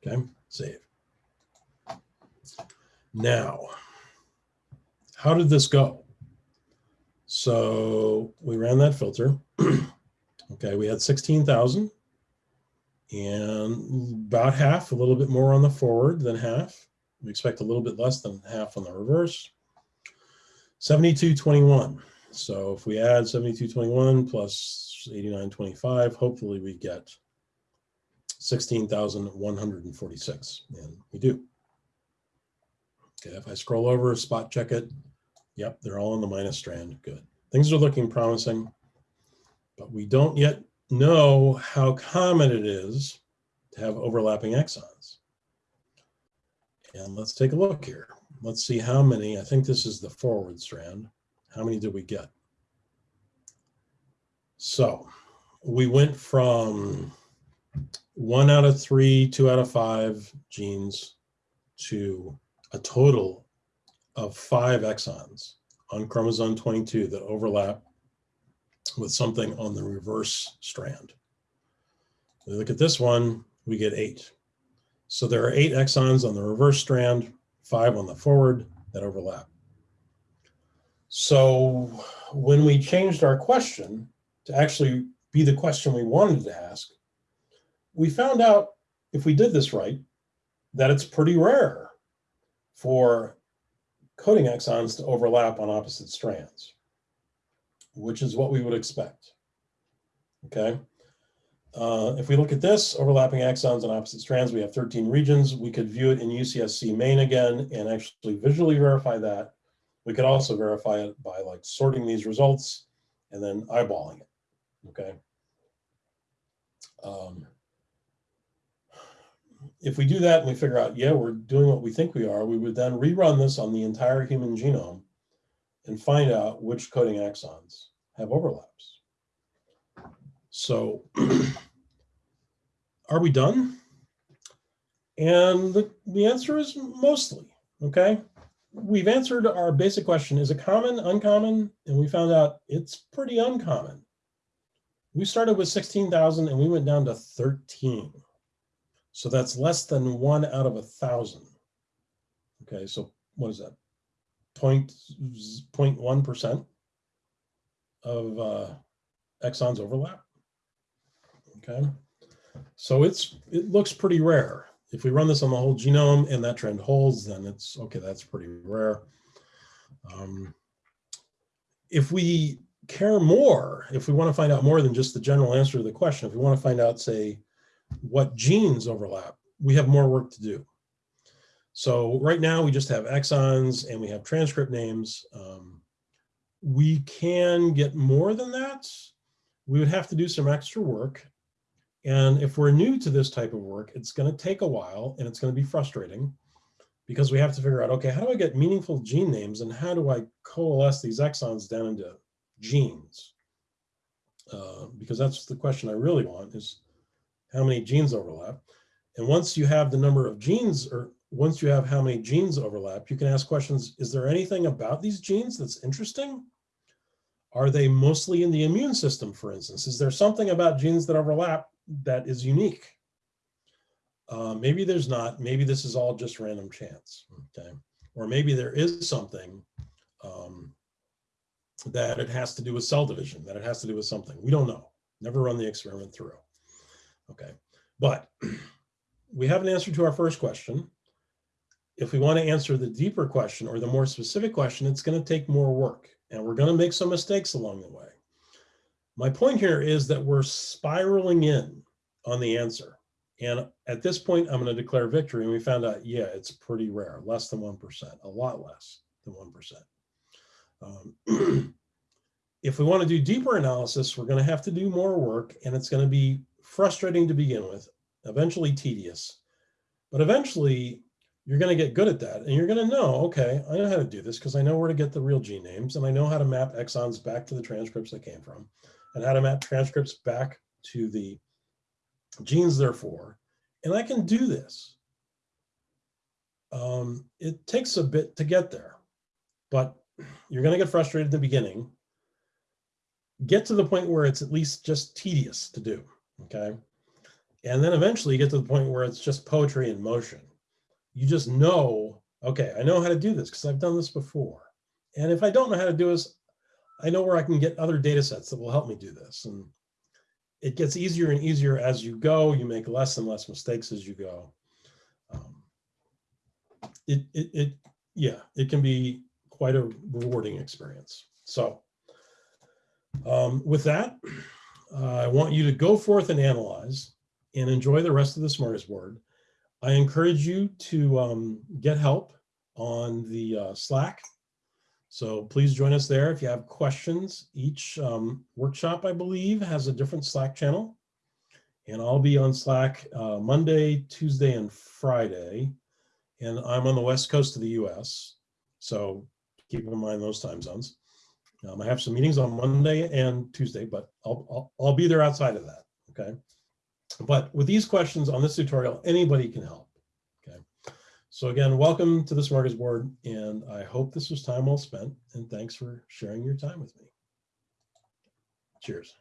Okay, save. Now, how did this go? So we ran that filter. okay, we had 16,000 and about half, a little bit more on the forward than half. We expect a little bit less than half on the reverse. 7221. So if we add 7221 plus 8925, hopefully we get 16,146, and we do. Okay, if I scroll over, spot check it, yep, they're all in the minus strand, good. Things are looking promising, but we don't yet know how common it is to have overlapping exons. And let's take a look here. Let's see how many, I think this is the forward strand. How many did we get? So we went from one out of three, two out of five genes to a total of five exons on chromosome 22 that overlap with something on the reverse strand. We look at this one, we get eight. So there are eight exons on the reverse strand, five on the forward that overlap. So when we changed our question to actually be the question we wanted to ask, we found out if we did this right, that it's pretty rare for coding exons to overlap on opposite strands, which is what we would expect. Okay. Uh, if we look at this, overlapping exons on opposite strands, we have 13 regions. We could view it in UCSC main again and actually visually verify that. We could also verify it by like sorting these results and then eyeballing it, okay? Um, if we do that and we figure out, yeah, we're doing what we think we are, we would then rerun this on the entire human genome and find out which coding exons have overlaps. So are we done? And the, the answer is mostly, okay? We've answered our basic question, is it common, uncommon? And we found out it's pretty uncommon. We started with 16,000 and we went down to 13. So that's less than one out of a thousand. Okay, so what is that? Point, 0.1% of uh, exons overlap. Okay, so it's it looks pretty rare. If we run this on the whole genome and that trend holds, then it's okay, that's pretty rare. Um, if we care more, if we want to find out more than just the general answer to the question, if we want to find out, say, what genes overlap, we have more work to do. So right now we just have exons and we have transcript names. Um, we can get more than that. We would have to do some extra work. And if we're new to this type of work, it's going to take a while and it's going to be frustrating because we have to figure out, okay, how do I get meaningful gene names and how do I coalesce these exons down into genes? Uh, because that's the question I really want is how many genes overlap. And once you have the number of genes or once you have how many genes overlap, you can ask questions, is there anything about these genes that's interesting? Are they mostly in the immune system, for instance? Is there something about genes that overlap that is unique? Uh, maybe there's not, maybe this is all just random chance, okay? Or maybe there is something um, that it has to do with cell division, that it has to do with something. We don't know. Never run the experiment through. Okay, but we have an answer to our first question. If we want to answer the deeper question or the more specific question, it's going to take more work and we're going to make some mistakes along the way. My point here is that we're spiraling in on the answer. And at this point, I'm going to declare victory. And we found out, yeah, it's pretty rare, less than 1%, a lot less than 1%. Um, if we want to do deeper analysis, we're going to have to do more work and it's going to be frustrating to begin with, eventually tedious, but eventually you're going to get good at that and you're going to know, okay, I know how to do this because I know where to get the real gene names and I know how to map exons back to the transcripts that came from and how to map transcripts back to the genes therefore, and I can do this. Um, it takes a bit to get there, but you're going to get frustrated in the beginning. Get to the point where it's at least just tedious to do, okay? And then eventually you get to the point where it's just poetry in motion. You just know, okay, I know how to do this because I've done this before. And if I don't know how to do this, I know where I can get other data sets that will help me do this. And it gets easier and easier as you go. You make less and less mistakes as you go. Um, it, it, it, yeah, it can be quite a rewarding experience. So um, with that, I want you to go forth and analyze and enjoy the rest of the smorgasbord. I encourage you to um, get help on the uh, Slack so please join us there if you have questions. Each um, workshop, I believe, has a different Slack channel. And I'll be on Slack uh, Monday, Tuesday, and Friday. And I'm on the west coast of the US. So keep in mind those time zones. Um, I have some meetings on Monday and Tuesday, but I'll, I'll, I'll be there outside of that, okay? But with these questions on this tutorial, anybody can help. So again, welcome to the Smorgasbord, and I hope this was time well spent, and thanks for sharing your time with me. Cheers.